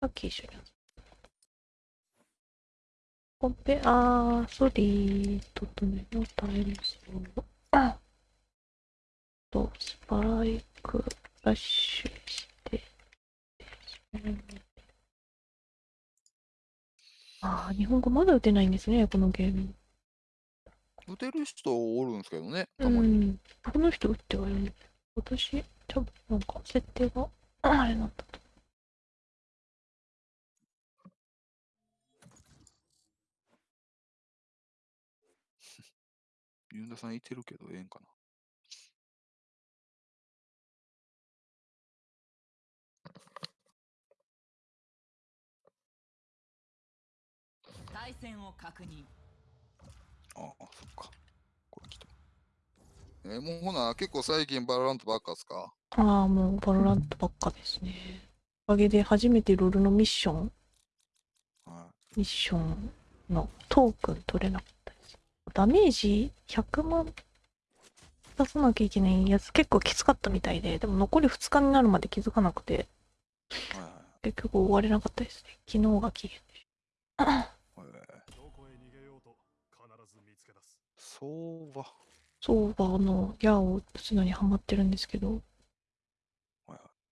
Speaker 2: さっき一緒にコンペあーソリーととねのタイムスを。あとスパイクラッシュしてああ日本語まだ打てないんですねこのゲーム。
Speaker 5: 打てる人おるんですけどね、
Speaker 2: う
Speaker 5: たまに。
Speaker 2: んこの人打ってはいるんだ私多分なんか設定があれなんだと
Speaker 5: ユンダさんいてるけど、ええんかな。
Speaker 1: 対戦を確認
Speaker 5: ああ、そっか。これ来た。えーもうほな、結構最近バロラントばっかっすか？
Speaker 2: ああ、もうバロラントばっかですね。おかげで初めてロールのミッション、
Speaker 5: は
Speaker 2: ミッションのトークン取れなかったです。ダメージ100万出さなきゃいけないやつ結構きつかったみたいで、でも残り2日になるまで気づかなくて、
Speaker 5: はいはい
Speaker 2: 結局終われなかったですね。昨日が期限でした。
Speaker 4: ず見つけ出す
Speaker 5: そうは。
Speaker 2: そうは、あの、矢を打つのにハマってるんですけど、
Speaker 5: はいはい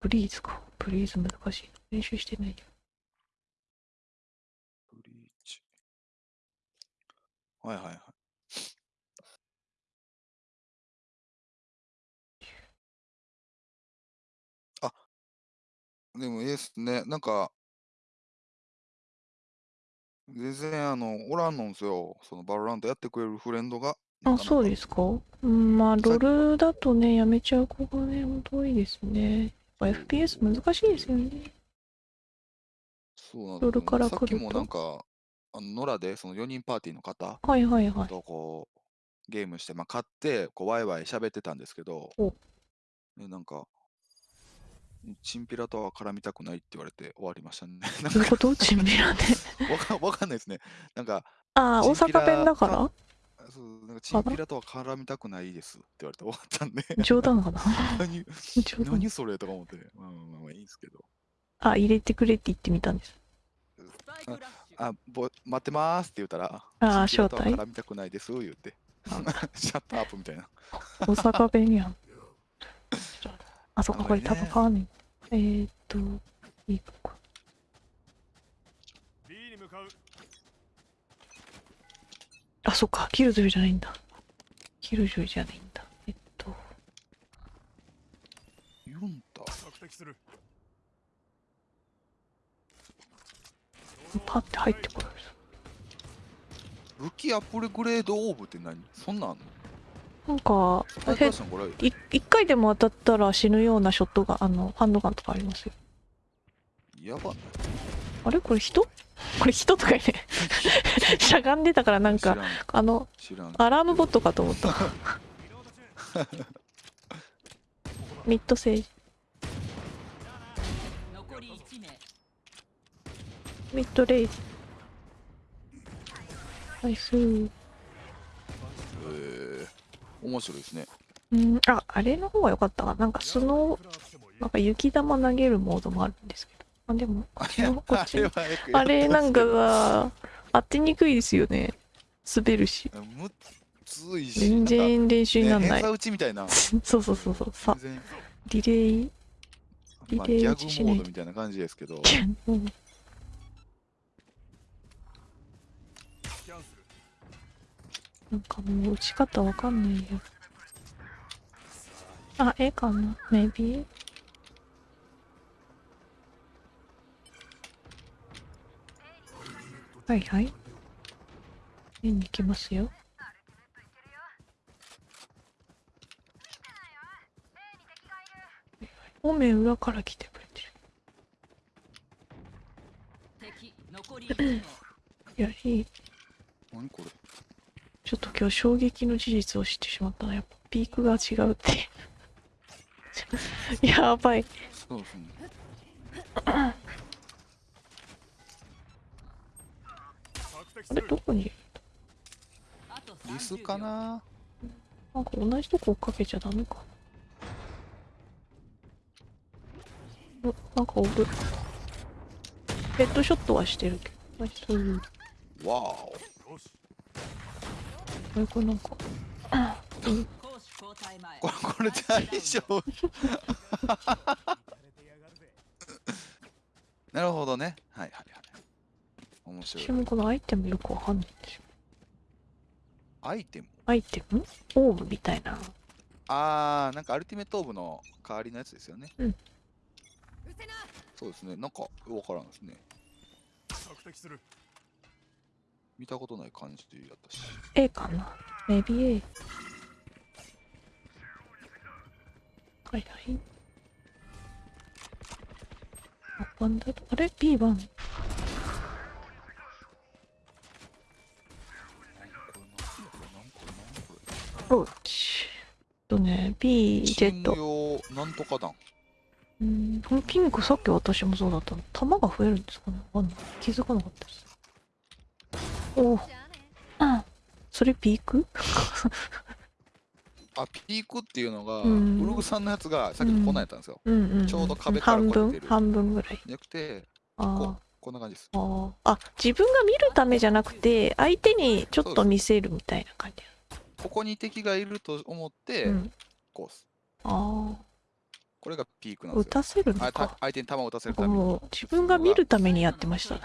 Speaker 2: ブリーズか。ブリーズ難しい。練習してないよ。
Speaker 5: ブリーチ。はいはいはい。あ、でもいいですね。なんか、全然あの、おらんのんすよ。そのバロラントやってくれるフレンドが。
Speaker 2: あ、そう
Speaker 5: す。
Speaker 2: ですか？うん、まあ、
Speaker 5: さ
Speaker 2: ロールだとね、やめちゃう子がね、ほんと多いですね。やっぱ FPS 難しいですよね。
Speaker 5: そうなん
Speaker 2: ロールから
Speaker 5: さっき
Speaker 2: 来ると
Speaker 5: もなんか、あの、野良でその4人パーティーの方
Speaker 2: はいはいはい。
Speaker 5: とこう、ゲームして、まあ、買って、こう、ワイワイ喋ってたんですけど
Speaker 2: お、
Speaker 5: ね、なんか、チンピラとは絡みたくないって言われて終わりましたね。なん
Speaker 2: どういうこと？チンピラで。
Speaker 5: わかわかんないですね。なんか、
Speaker 2: ああ、大
Speaker 5: チンピラ
Speaker 2: 阪弁だから？
Speaker 5: そうなんかチンピラとは絡みたくないですって言われて終わったんで、
Speaker 2: 冗談かな？
Speaker 5: 何
Speaker 2: 冗談
Speaker 5: 何それとか思って、まあまあまあまあいいんですけど。
Speaker 2: あ、入れてくれって言ってみたんです。
Speaker 5: あ、ぼ待ってますって言ったら、
Speaker 2: あー
Speaker 5: チンピラとは
Speaker 2: 招待？
Speaker 5: 絡みたくないです言って、shut up みたいな。
Speaker 2: 大阪弁やん。あ
Speaker 5: んまりね
Speaker 2: タバコあんねん。えーっと、いいかこ
Speaker 4: B に向かう
Speaker 2: あ、そっか、キルジョイじゃないんだ。キルジョイじゃないんだ。えっと、
Speaker 5: だ。
Speaker 2: パッて入ってこる。
Speaker 5: 武器アップグレードオーブって何？そんなんあんの？
Speaker 2: なんか、一回でも当たったら死ぬようなショットが、あの、ハンドガンとかありますよ。
Speaker 5: やば。
Speaker 2: あれ？これ人？これ人とかね、しゃがんでたからなんか、あの。アラームボットかと思った。ミッドセージ、
Speaker 1: 残り1名
Speaker 2: ミッドレイジ。ナイスー。
Speaker 5: えー、面白いですね。
Speaker 2: うん、あ、あれの方が良かったかな。なんかスノー、なんか雪玉投げるモードもあるんですけど。あ、でも、こっち。
Speaker 5: あれ
Speaker 2: なんかが、当てにくいですよね。滑るし。全然練習にな
Speaker 5: なんんか、ね、
Speaker 2: ない
Speaker 5: 偏。差打ちみたいな。
Speaker 2: そうそうそうそう。さ、リレー。
Speaker 5: まあ、
Speaker 2: リレー
Speaker 5: ギャ
Speaker 2: 打ちしない
Speaker 5: グモードみたいな感じですけど、
Speaker 2: なんかもう打ち方わかんないよ。あ、ええかな ?maybe? はいはい。絵に行きますよ。おめ裏から来てくれて
Speaker 1: 敵残り 1名
Speaker 2: る。やり、
Speaker 5: 何これ？
Speaker 2: ちょっと今日衝撃の事実を知ってしまったな。やっぱピークが違うって。やばい。
Speaker 5: そうですね。
Speaker 2: あれどこに
Speaker 5: リス
Speaker 1: 30秒
Speaker 5: かな？
Speaker 2: なんか同じとこ追っかけちゃダメかな。んかおる。ヘッドショットはしてるけど。
Speaker 5: わー
Speaker 2: これなんか。
Speaker 1: 攻守交代前
Speaker 5: お。これ、これ大丈夫なるほどね。はいはいはい。面白い。
Speaker 2: 私もこのアイテムよくわかんないんですよ。
Speaker 5: アイテム？
Speaker 2: アイテム？オーブみたいな。
Speaker 5: あー、なんかアルティメットオーブの代わりのやつですよね。
Speaker 2: うん
Speaker 5: そうですね。なんか、わからんですね。
Speaker 4: 索敵する
Speaker 5: 見たことない感じだったし。
Speaker 2: A かな ?maybe A。はいはい。あ、バンダーあれ ?B 番。
Speaker 5: なんこれなんこれなんこれなんこ
Speaker 2: おうち。とね、B、
Speaker 5: れ。
Speaker 2: ジ
Speaker 5: チー
Speaker 2: ェット。
Speaker 5: ム用なんとか弾。
Speaker 2: うん、このピンクさっき私もそうだったの。弾が増えるんですかね？わかんない。気づかなかったです。おう
Speaker 3: じゃあ。ね
Speaker 2: あそれピーク？
Speaker 5: あピークっていうのが、
Speaker 2: うん。
Speaker 5: ブログさんのやつがさっきのこんなんやったんですよ。
Speaker 2: うん。うんうん
Speaker 5: ちょうど壁からてる。
Speaker 2: 半分ぐらい。
Speaker 5: じゃなくて、
Speaker 2: あ
Speaker 5: ここんな感じです。
Speaker 2: あ自分が見るためじゃなくて相手にちょっと見せるみたいな感じ
Speaker 5: ここに敵がいると思って、
Speaker 2: うん。
Speaker 5: こうっす。
Speaker 2: あ
Speaker 5: これがピークな
Speaker 2: あ打
Speaker 5: んですよ。
Speaker 2: たせるの
Speaker 5: あた
Speaker 2: か
Speaker 5: 相手に弾を打たせるために。
Speaker 2: 自分が見るためにやってました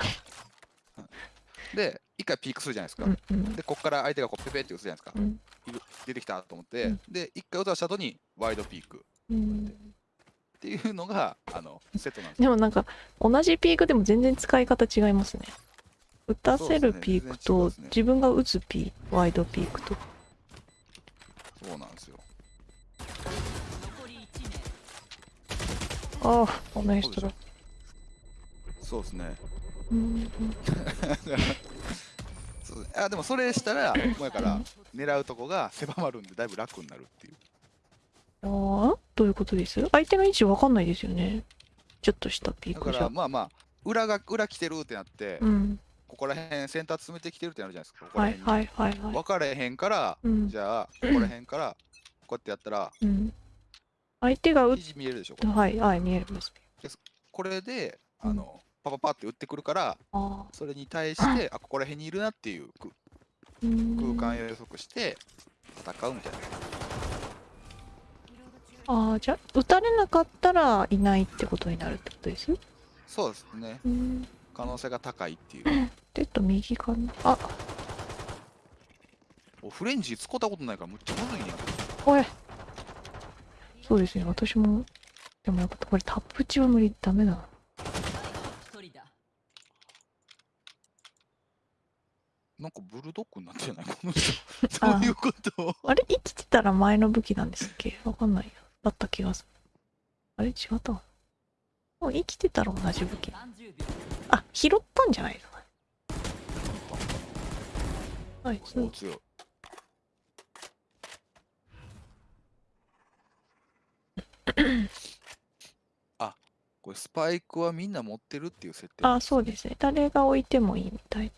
Speaker 5: で、一回ピークするじゃないですか。
Speaker 2: うんうん
Speaker 5: で、ここから相手がこうペペって打つじゃないですか。
Speaker 2: うん
Speaker 5: 出てきたと思って、
Speaker 2: うん
Speaker 5: で、一回打たした後にワイドピークっ
Speaker 2: うん
Speaker 5: ていうのが、あの、セットなんですよ。
Speaker 2: でもなんか同じピークでも全然使い方違いますね打たせるピークと自分が打つピーワイドピークと
Speaker 5: そうなんですよ。
Speaker 1: 1名
Speaker 2: ああこの人だ
Speaker 5: そうですね。そうあでもそれしたら、もうやから、狙うとこが狭まるん。で、だいぶ楽になるっていう。
Speaker 2: ああどういうことです相手の位置わかん。ないですよねちょっとしたピーク
Speaker 5: だから、まあまあ、裏が、裏来てるってなって、
Speaker 2: うん。
Speaker 5: ここら辺センター詰めてきてるってなるじゃないですか。ここ
Speaker 2: はいはいはいはい
Speaker 5: 分かれへん。から、
Speaker 2: うん。
Speaker 5: じゃあ、ここら辺から、こうやってやったら、
Speaker 2: うん。相手が打っ
Speaker 5: 肘見えるでしょ。これ
Speaker 2: はいはい見えます
Speaker 5: これで、あの、パパパって打ってくるから、それに対して、あ、ここら辺にいるなっていうく
Speaker 2: うん。
Speaker 5: 空間予測して、戦うみたいな。
Speaker 2: ああじゃあ打たれなかったらいないってことになるってことです
Speaker 5: そうですね。
Speaker 2: うん。
Speaker 5: 可能性が高いっていう。
Speaker 2: ちょっと右かな？あ。
Speaker 5: おフレンジ使ったことないからむっちゃむずいね。んけど。
Speaker 2: おい。そうですね。私もでもやっぱこれタップ値は無理。ダメだな
Speaker 1: 一人だ
Speaker 5: なんかブルドッグになってない？この人。
Speaker 2: あ。
Speaker 5: どういうこと？
Speaker 2: あれ？生きてたら前の武器なんですっけ？わかんないや。だった気がする。あれ？違ったわもう生きてたら同じ武器。
Speaker 1: 30秒
Speaker 2: あ拾ったんじゃないはい
Speaker 5: お強い。あ、これスパイクはみんな持ってるっていう設定。
Speaker 2: あそうですね。誰が置いてもいいみたい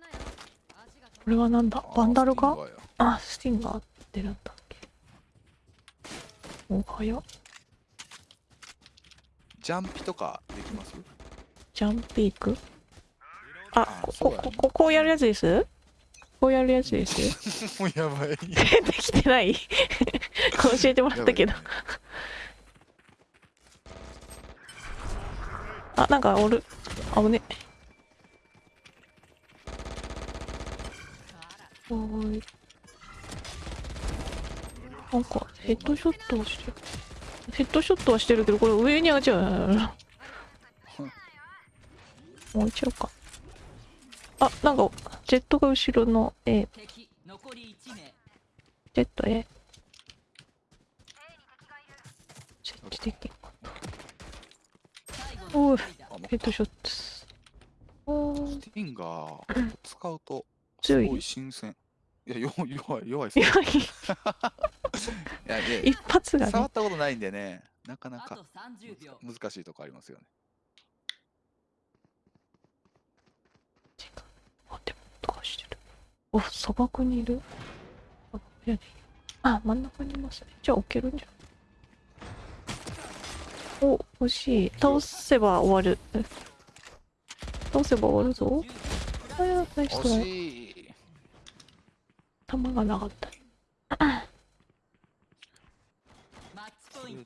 Speaker 3: なよ足が
Speaker 2: これはなんだ？バンダルか？あスティンガーってなったっけ。お早っ。
Speaker 5: ジャンピとかできます？
Speaker 2: ジャンピーク？あ
Speaker 5: あ
Speaker 2: こここここうやるやつです？こうやるやつです？
Speaker 5: もうやばい。
Speaker 2: できてない？教えてもらったけど。あなんかおる。あぶね。はーい。なんかヘッドショットはしてる。ヘッドショットはしてるけどこれ上に上がっちゃう。置いちゃうか。あなんかジェットが後ろの A
Speaker 1: 敵残り1名
Speaker 2: ジェット A 設置できんか
Speaker 1: 最後
Speaker 2: おい
Speaker 1: の一人だ
Speaker 5: あもう
Speaker 2: ヘッドショット
Speaker 5: スティンガー使うと
Speaker 2: 強い。
Speaker 5: すごい新鮮。いや、弱い、弱い、弱い。
Speaker 2: い。や
Speaker 5: いや、いや。い
Speaker 2: 一発がね。
Speaker 5: や触ったことないんでね、なかなか
Speaker 1: あと30秒。
Speaker 5: 難しいとこありますよね。
Speaker 2: あでも音がしてる。お砂漠にいる。あ真ん中にいますね。じゃあ置けるんじゃない？お欲しい。倒せば終わる。え倒せば終わるぞ。あやナイストライ
Speaker 5: 惜しい。
Speaker 2: 弾がなかった。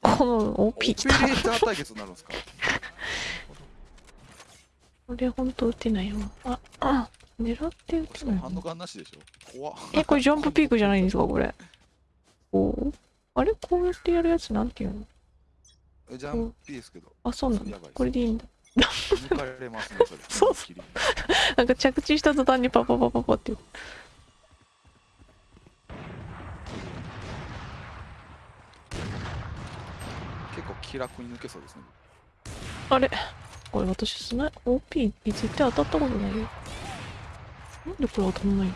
Speaker 2: この
Speaker 5: オ
Speaker 2: OP
Speaker 5: ペ
Speaker 2: きたこれほんと撃てないよ。ああ狙って撃
Speaker 5: してかもハンド
Speaker 2: ないの
Speaker 5: ガンなしでしょ？怖っ。
Speaker 2: えこれジャンプピークじゃないんですかこれ？おー。あれ？こうやってやるやつなんていうの？
Speaker 5: えジャンプいいですけど、
Speaker 2: あそうなんだ。これでいいんだ。
Speaker 5: 抜かれますね、それ。
Speaker 2: そ うなんか着地した途端にパパパパパって。
Speaker 5: 結構気楽に抜けそうですね。
Speaker 2: あれ？これ私スナイ OP 絶対当たったことないよ。なんでこれ当たんないの？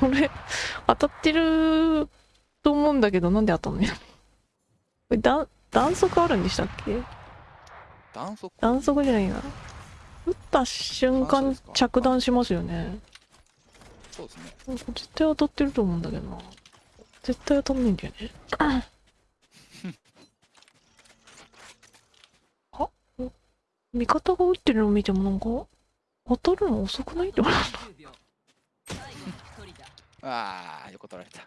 Speaker 2: これ当たってると思うんだけど、なんで当たんねん。これ、だ弾速あるんでしたっけ？
Speaker 5: 弾速
Speaker 2: 弾速じゃないな。撃った瞬間着弾しますよね。
Speaker 5: そうですね。
Speaker 2: 絶対当たってると思うんだけどな。絶対当たんないんだよね。あ？味方が撃ってるのを見てもなんか、当たるの遅くない？って思う。
Speaker 1: 10秒最後の一人だ
Speaker 5: ああ、横取られた。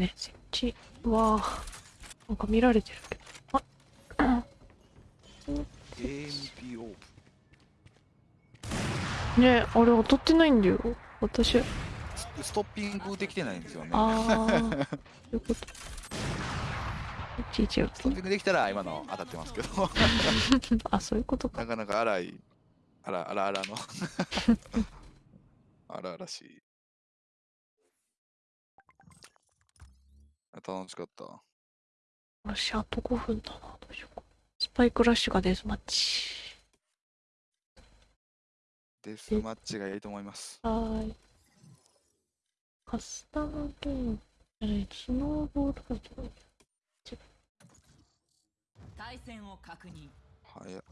Speaker 2: ね、設置は、なんか見られてるけど。あ
Speaker 5: AMP オー
Speaker 2: ねあれ当たってないんだよ。私、
Speaker 5: ストッピングできてないんですよね。
Speaker 2: あー、そういうこと。
Speaker 5: ストッピングできたら今の当たってますけど、
Speaker 2: あ、そういうことか。
Speaker 5: なかなか荒い、あらあらあらの。荒々しい。楽しかった。
Speaker 2: よし、あと5分だな。どうしようか。スパイクラッシュがデスマッチ。
Speaker 5: デスマッチがいいと思います。
Speaker 2: はーい。カスタムゲームスノーボールが
Speaker 1: 対戦を確認
Speaker 5: 早っ。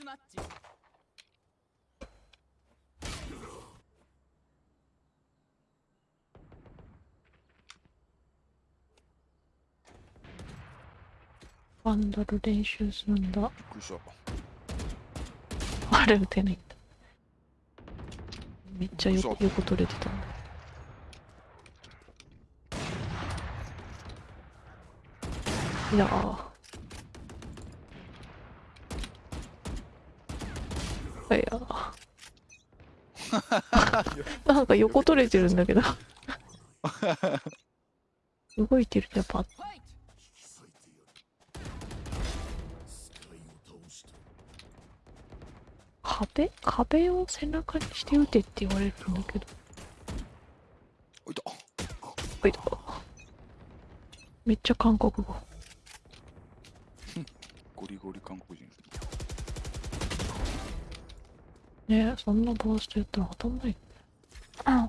Speaker 1: スマッチ
Speaker 2: ワンダル練習するんだ。
Speaker 5: びっくりした。
Speaker 2: あれ打てないんだ。めっちゃ横
Speaker 5: 嘘
Speaker 2: 横取れてたんだ。いやー。いやー。なんか横取れてるんだけど。動いてるとやっぱ
Speaker 1: ファイト
Speaker 2: 壁？壁を背中にして撃てって言われるんだけど。
Speaker 5: おいた。
Speaker 2: おいとめっちゃ韓国語。
Speaker 5: ゴリゴリ韓国人です
Speaker 2: ね
Speaker 5: ね。
Speaker 2: え、そんなバーストやったら当たんない。あ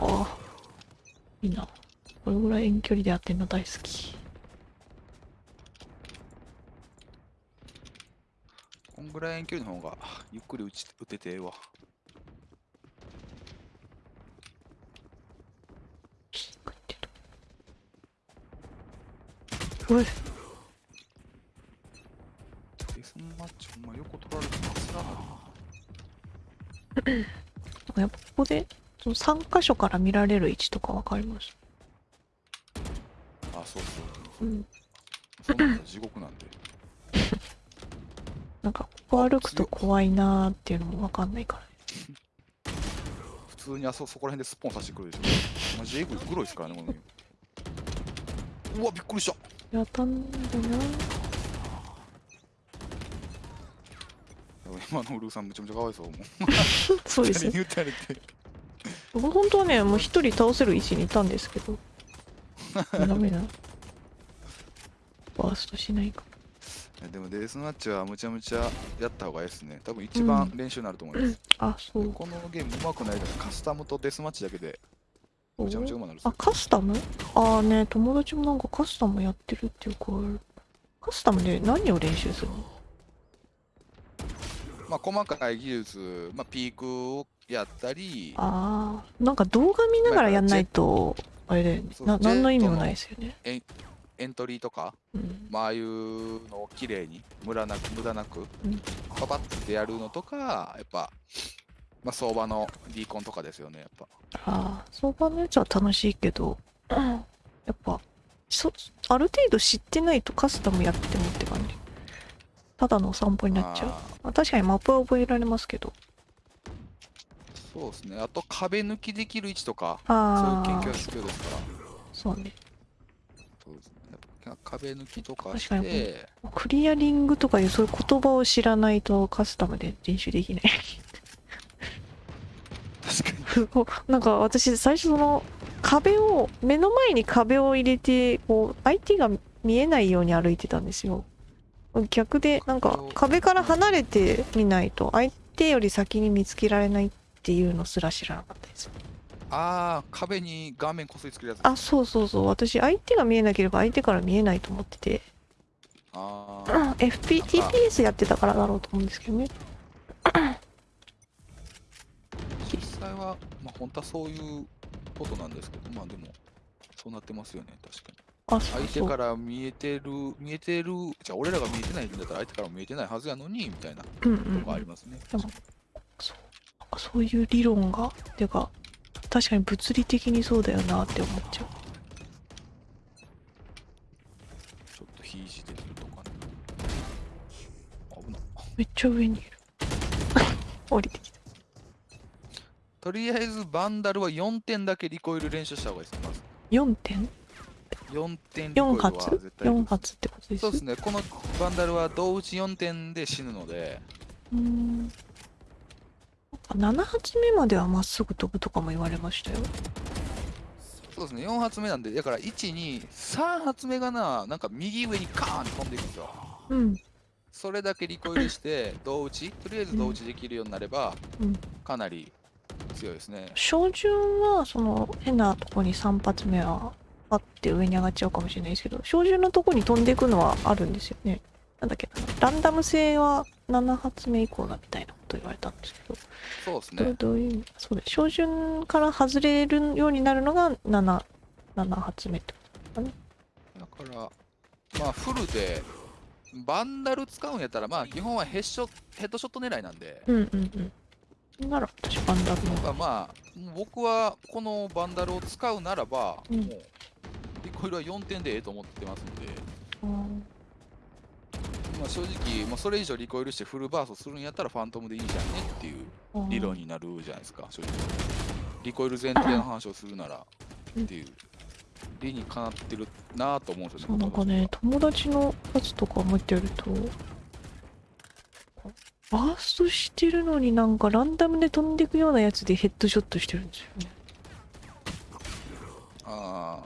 Speaker 2: あ。いいな。これぐらい遠距離でやってんの大好き。
Speaker 5: こんぐらい遠距離の方がゆっくり打ち打ててええわ。
Speaker 2: おい、
Speaker 5: マッチほんま横取られてますな。
Speaker 2: なんかやっぱここで、その3箇所から見られる位置とかわかります？
Speaker 5: あ、そうそう。
Speaker 2: うん。
Speaker 5: そんなん地獄なんで。
Speaker 2: なんか、ここ歩くと怖いなーっていうのもわかんないから。
Speaker 5: 普通にあそそこら辺でスポンさしてくるでしょ。マジエグい、グロいっすからね、このゲームうわ、びっくりした。
Speaker 2: やったんだな。
Speaker 5: 今のウルーさんめちゃめちゃかわいそう。も う
Speaker 2: そうですね。僕本当はね、もう一人倒せる位置にいたんですけど。ダメだ。バーストしないか。
Speaker 5: でもデスマッチはむちゃむちゃやった方がいいですね。多分一番練習になると思います。
Speaker 2: あ、そう。
Speaker 5: このゲーム上手くないからカスタムとデスマッチだけでむちゃむちゃ上手くなる
Speaker 2: あ
Speaker 5: よ、。
Speaker 2: カスタム？ああね、友達もなんかカスタムやってるっていうか、カスタムで何を練習するの？
Speaker 5: まあ細かい技術、まあピークをやったり、
Speaker 2: ああ、なんか動画見ながらやんないと、あれだよね。な、何の意味もないですよね。
Speaker 5: エントリーとか、
Speaker 2: うん。
Speaker 5: まあああいうのを綺麗に無駄なく無駄なく
Speaker 2: うん
Speaker 5: パパッてやるのとか、やっぱ、まあ相場のリーコンとかですよね、やっぱ。
Speaker 2: ああ、相場のやつは楽しいけど、やっぱ、そ、ある程度知ってないとカスタムやってもって感じ。ただのお散歩になっちゃう。
Speaker 5: あ
Speaker 2: まあ、確かにマップは覚えられますけど。
Speaker 5: ーそうですね。あと壁抜きできる位置とか、
Speaker 2: ああ
Speaker 5: そういう研究は、必要ですから。
Speaker 2: そうね。
Speaker 5: そうですね。壁抜きとかし
Speaker 2: 確かに
Speaker 5: て、
Speaker 2: クリアリングとかいうそういう言葉を知らないとカスタムで練習できない。
Speaker 5: 確かに。
Speaker 2: なんか私最初その壁を目の前に壁を入れてこう相手が見えないように歩いてたんですよ逆でなんか壁から離れてみないと相手より先に見つけられないっていうのすら知らなかったです。
Speaker 5: ああ、壁に顔面こすりつけるやつ。
Speaker 2: あそうそうそう。私相手が見えなければ相手から見えないと思ってて。
Speaker 5: あー。
Speaker 2: FP TPS やってたからだろうと思うんですけどね。
Speaker 5: 実際は、まあ、本当はそういうことなんですけど、まあでも、そうなってますよね、確かに。
Speaker 2: あそうそう
Speaker 5: 相手から見えてる、見えてる、じゃあ俺らが見えてないんだったら相手からも見えてないはずやのに、みたいなと
Speaker 2: うんうん
Speaker 5: こありますね。
Speaker 2: でもそうなんかそういう理論がてか確かに物理的にそうだよなって思っちゃう
Speaker 5: ちょっとひいじてるとかね。危ない。
Speaker 2: めっちゃ上にいる 降りてきた
Speaker 5: とりあえずバンダルは4点だけリコイル練習した方がいいですね、まず。
Speaker 2: 4点？
Speaker 5: 4点リコイ
Speaker 2: 4
Speaker 5: ルは
Speaker 2: 発？
Speaker 5: 絶対
Speaker 2: ?4 発ってことです
Speaker 5: そうですね、このバンダルは同打ち4点で死ぬので、
Speaker 2: うーん。なんか7発目まではまっすぐ飛ぶとかも言われましたよ。
Speaker 5: そうですね、4発目なんで、だから1、2、3発目がな、なんか右上にカーン飛んでいくんですよ。
Speaker 2: うん。
Speaker 5: それだけリコイルして、同打ち、とりあえず同打ちできるようになれば、
Speaker 2: うん。
Speaker 5: かなり強いですね。
Speaker 2: 照準はその変なとこに3発目はあって上に上がっちゃうかもしれないですけど照準のとこに飛んでいくのはあるんですよね。なんだっけなランダム性は7発目以降だみたいなこと言われたんですけど。
Speaker 5: そうですね。
Speaker 2: どういうそうです。照準から外れるようになるのが 7, 7発目ってこ
Speaker 5: だから、まあ、フルで、バンダル使うんやったら、まあ、基本はヘッショヘッドショット狙いなんで、
Speaker 2: とうんうんうん。なら私バンダルの
Speaker 5: まあ、僕はこのバンダルを使うならば、
Speaker 2: うん。
Speaker 5: もう、リコイルは4点でええと思ってますんで、
Speaker 2: うん。
Speaker 5: まあ、正直、まあ、それ以上リコイルしてフルバーストするんやったらファントムでいいじゃんねっていう理論になるじゃないですか、正直。リコイル前提の話をするならっていう。理にかなってるなぁと思うんですよね。
Speaker 2: そうなんかね友達のやつとか見てるとバーストしてるのになんかランダムで飛んでいくようなやつでヘッドショットしてるんですよね。
Speaker 5: あ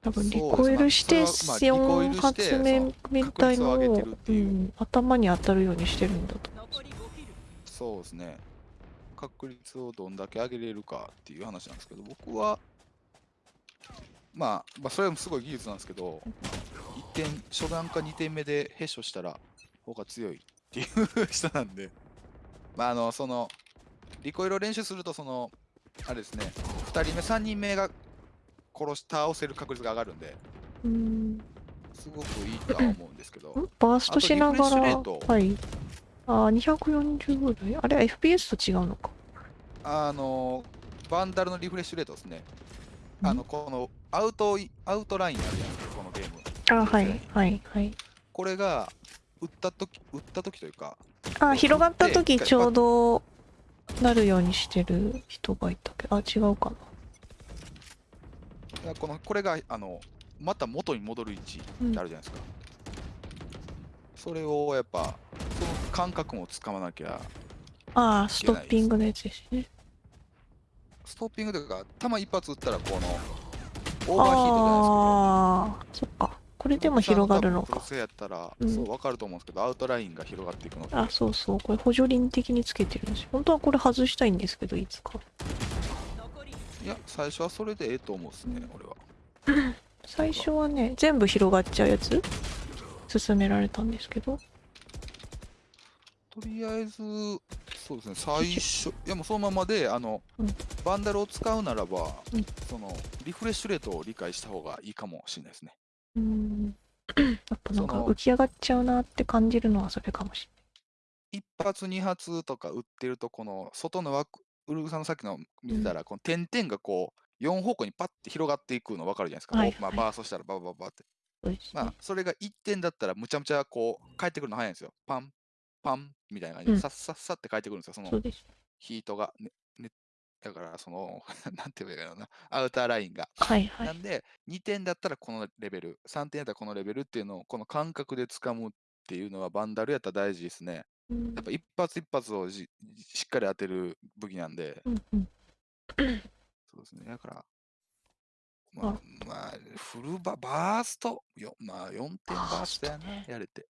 Speaker 2: 多分リコイルして
Speaker 5: まあそれはまあリコイル
Speaker 2: 4
Speaker 5: して
Speaker 2: 発目みたいのをう、
Speaker 5: ん
Speaker 2: 頭に当たるようにしてるんだと。
Speaker 1: 残り5キル
Speaker 5: あ、そうですね。確率をどんだけ上げれるかっていう話なんですけど、僕は、まあ、まあ、それもすごい技術なんですけど、1点、初段か2点目でヘッショしたら、方が強いっていう人なんで、まあ、あの、その、リコイルを練習すると、その、あれですね、2人目、3人目が殺し、倒せる確率が上がるんで、
Speaker 2: うん
Speaker 5: すごくいいとは思うんですけど、
Speaker 2: ん。バーストしながらはい。あー240ぐらい。あれは FPS と違うのか。
Speaker 5: あの、バンダルのリフレッシュレートですね。
Speaker 2: ん。
Speaker 5: あの、このアウトイ、アウトラインあるじゃないですか、このゲーム。
Speaker 2: あはい。はいはい。
Speaker 5: これが、打ったとき、打ったときというか、
Speaker 2: あ広がった時
Speaker 5: で
Speaker 2: ちょうどなるようにしてる人がいたけど。あ違うかな
Speaker 5: この、これが、あの、また元に戻る位置ってあるじゃないですか。それをやっぱ、その感覚もつかまなきゃ、
Speaker 2: ああストッピングのやつですね。
Speaker 5: ストッピングというか、弾一発撃ったら、この、オーバーヒートじゃないですけど、
Speaker 2: ああそっか。これでも広がるのか。
Speaker 5: プロセやったら、
Speaker 2: うん。
Speaker 5: そう、わかると思うんですけど、アウトラインが広がっていくので、
Speaker 2: あそうそう。これ補助輪的につけてるんですよ。本当はこれ外したいんですけどいつか
Speaker 5: いや、最初はそれでええと思うですね、俺は。
Speaker 2: 最初はね全部広がっちゃうやつ？勧められたんですけど。
Speaker 5: とりあえず、そうですね、最初、いやもうそのままで、あの、
Speaker 2: うん。
Speaker 5: バンダルを使うならば、
Speaker 2: うん。
Speaker 5: その、リフレッシュレートを理解した方がいいかもしれないですね。
Speaker 2: うーん。やっぱなんか浮き上がっちゃうなって感じるのはそれかもし
Speaker 5: 一発、二発とか打ってると、この外の枠、ウルグさんのさっきの見てたら、この点々がこう、4方向にパッて広がっていくの分かるじゃないですか。
Speaker 2: はい
Speaker 5: こうまあ、
Speaker 2: はい
Speaker 5: バーストしたらババババって。
Speaker 2: れないそうですね
Speaker 5: まあ、それが1点だったら、むちゃむちゃこう、返ってくるの早いんですよ。パン、パンみたいな感じで、
Speaker 2: うん
Speaker 5: さっさっさって返ってくるんですよ、その
Speaker 2: そうです
Speaker 5: ヒートが、ねね、だから、その、なんて言えばいいかな、アウターラインが。
Speaker 2: はいは。
Speaker 5: ないんで、2点だったらこのレベル、3点だったらこのレベルっていうのを、この感覚で掴むっていうのは、バンダルやったら大事ですね。
Speaker 2: うん
Speaker 5: やっぱ一発一発をじしっかり当てる武器なんで、
Speaker 2: うんうん。
Speaker 5: そうですね。だから、まあ、まあ、フルバ、バースト、よまあ、4点バーストやな、やれて。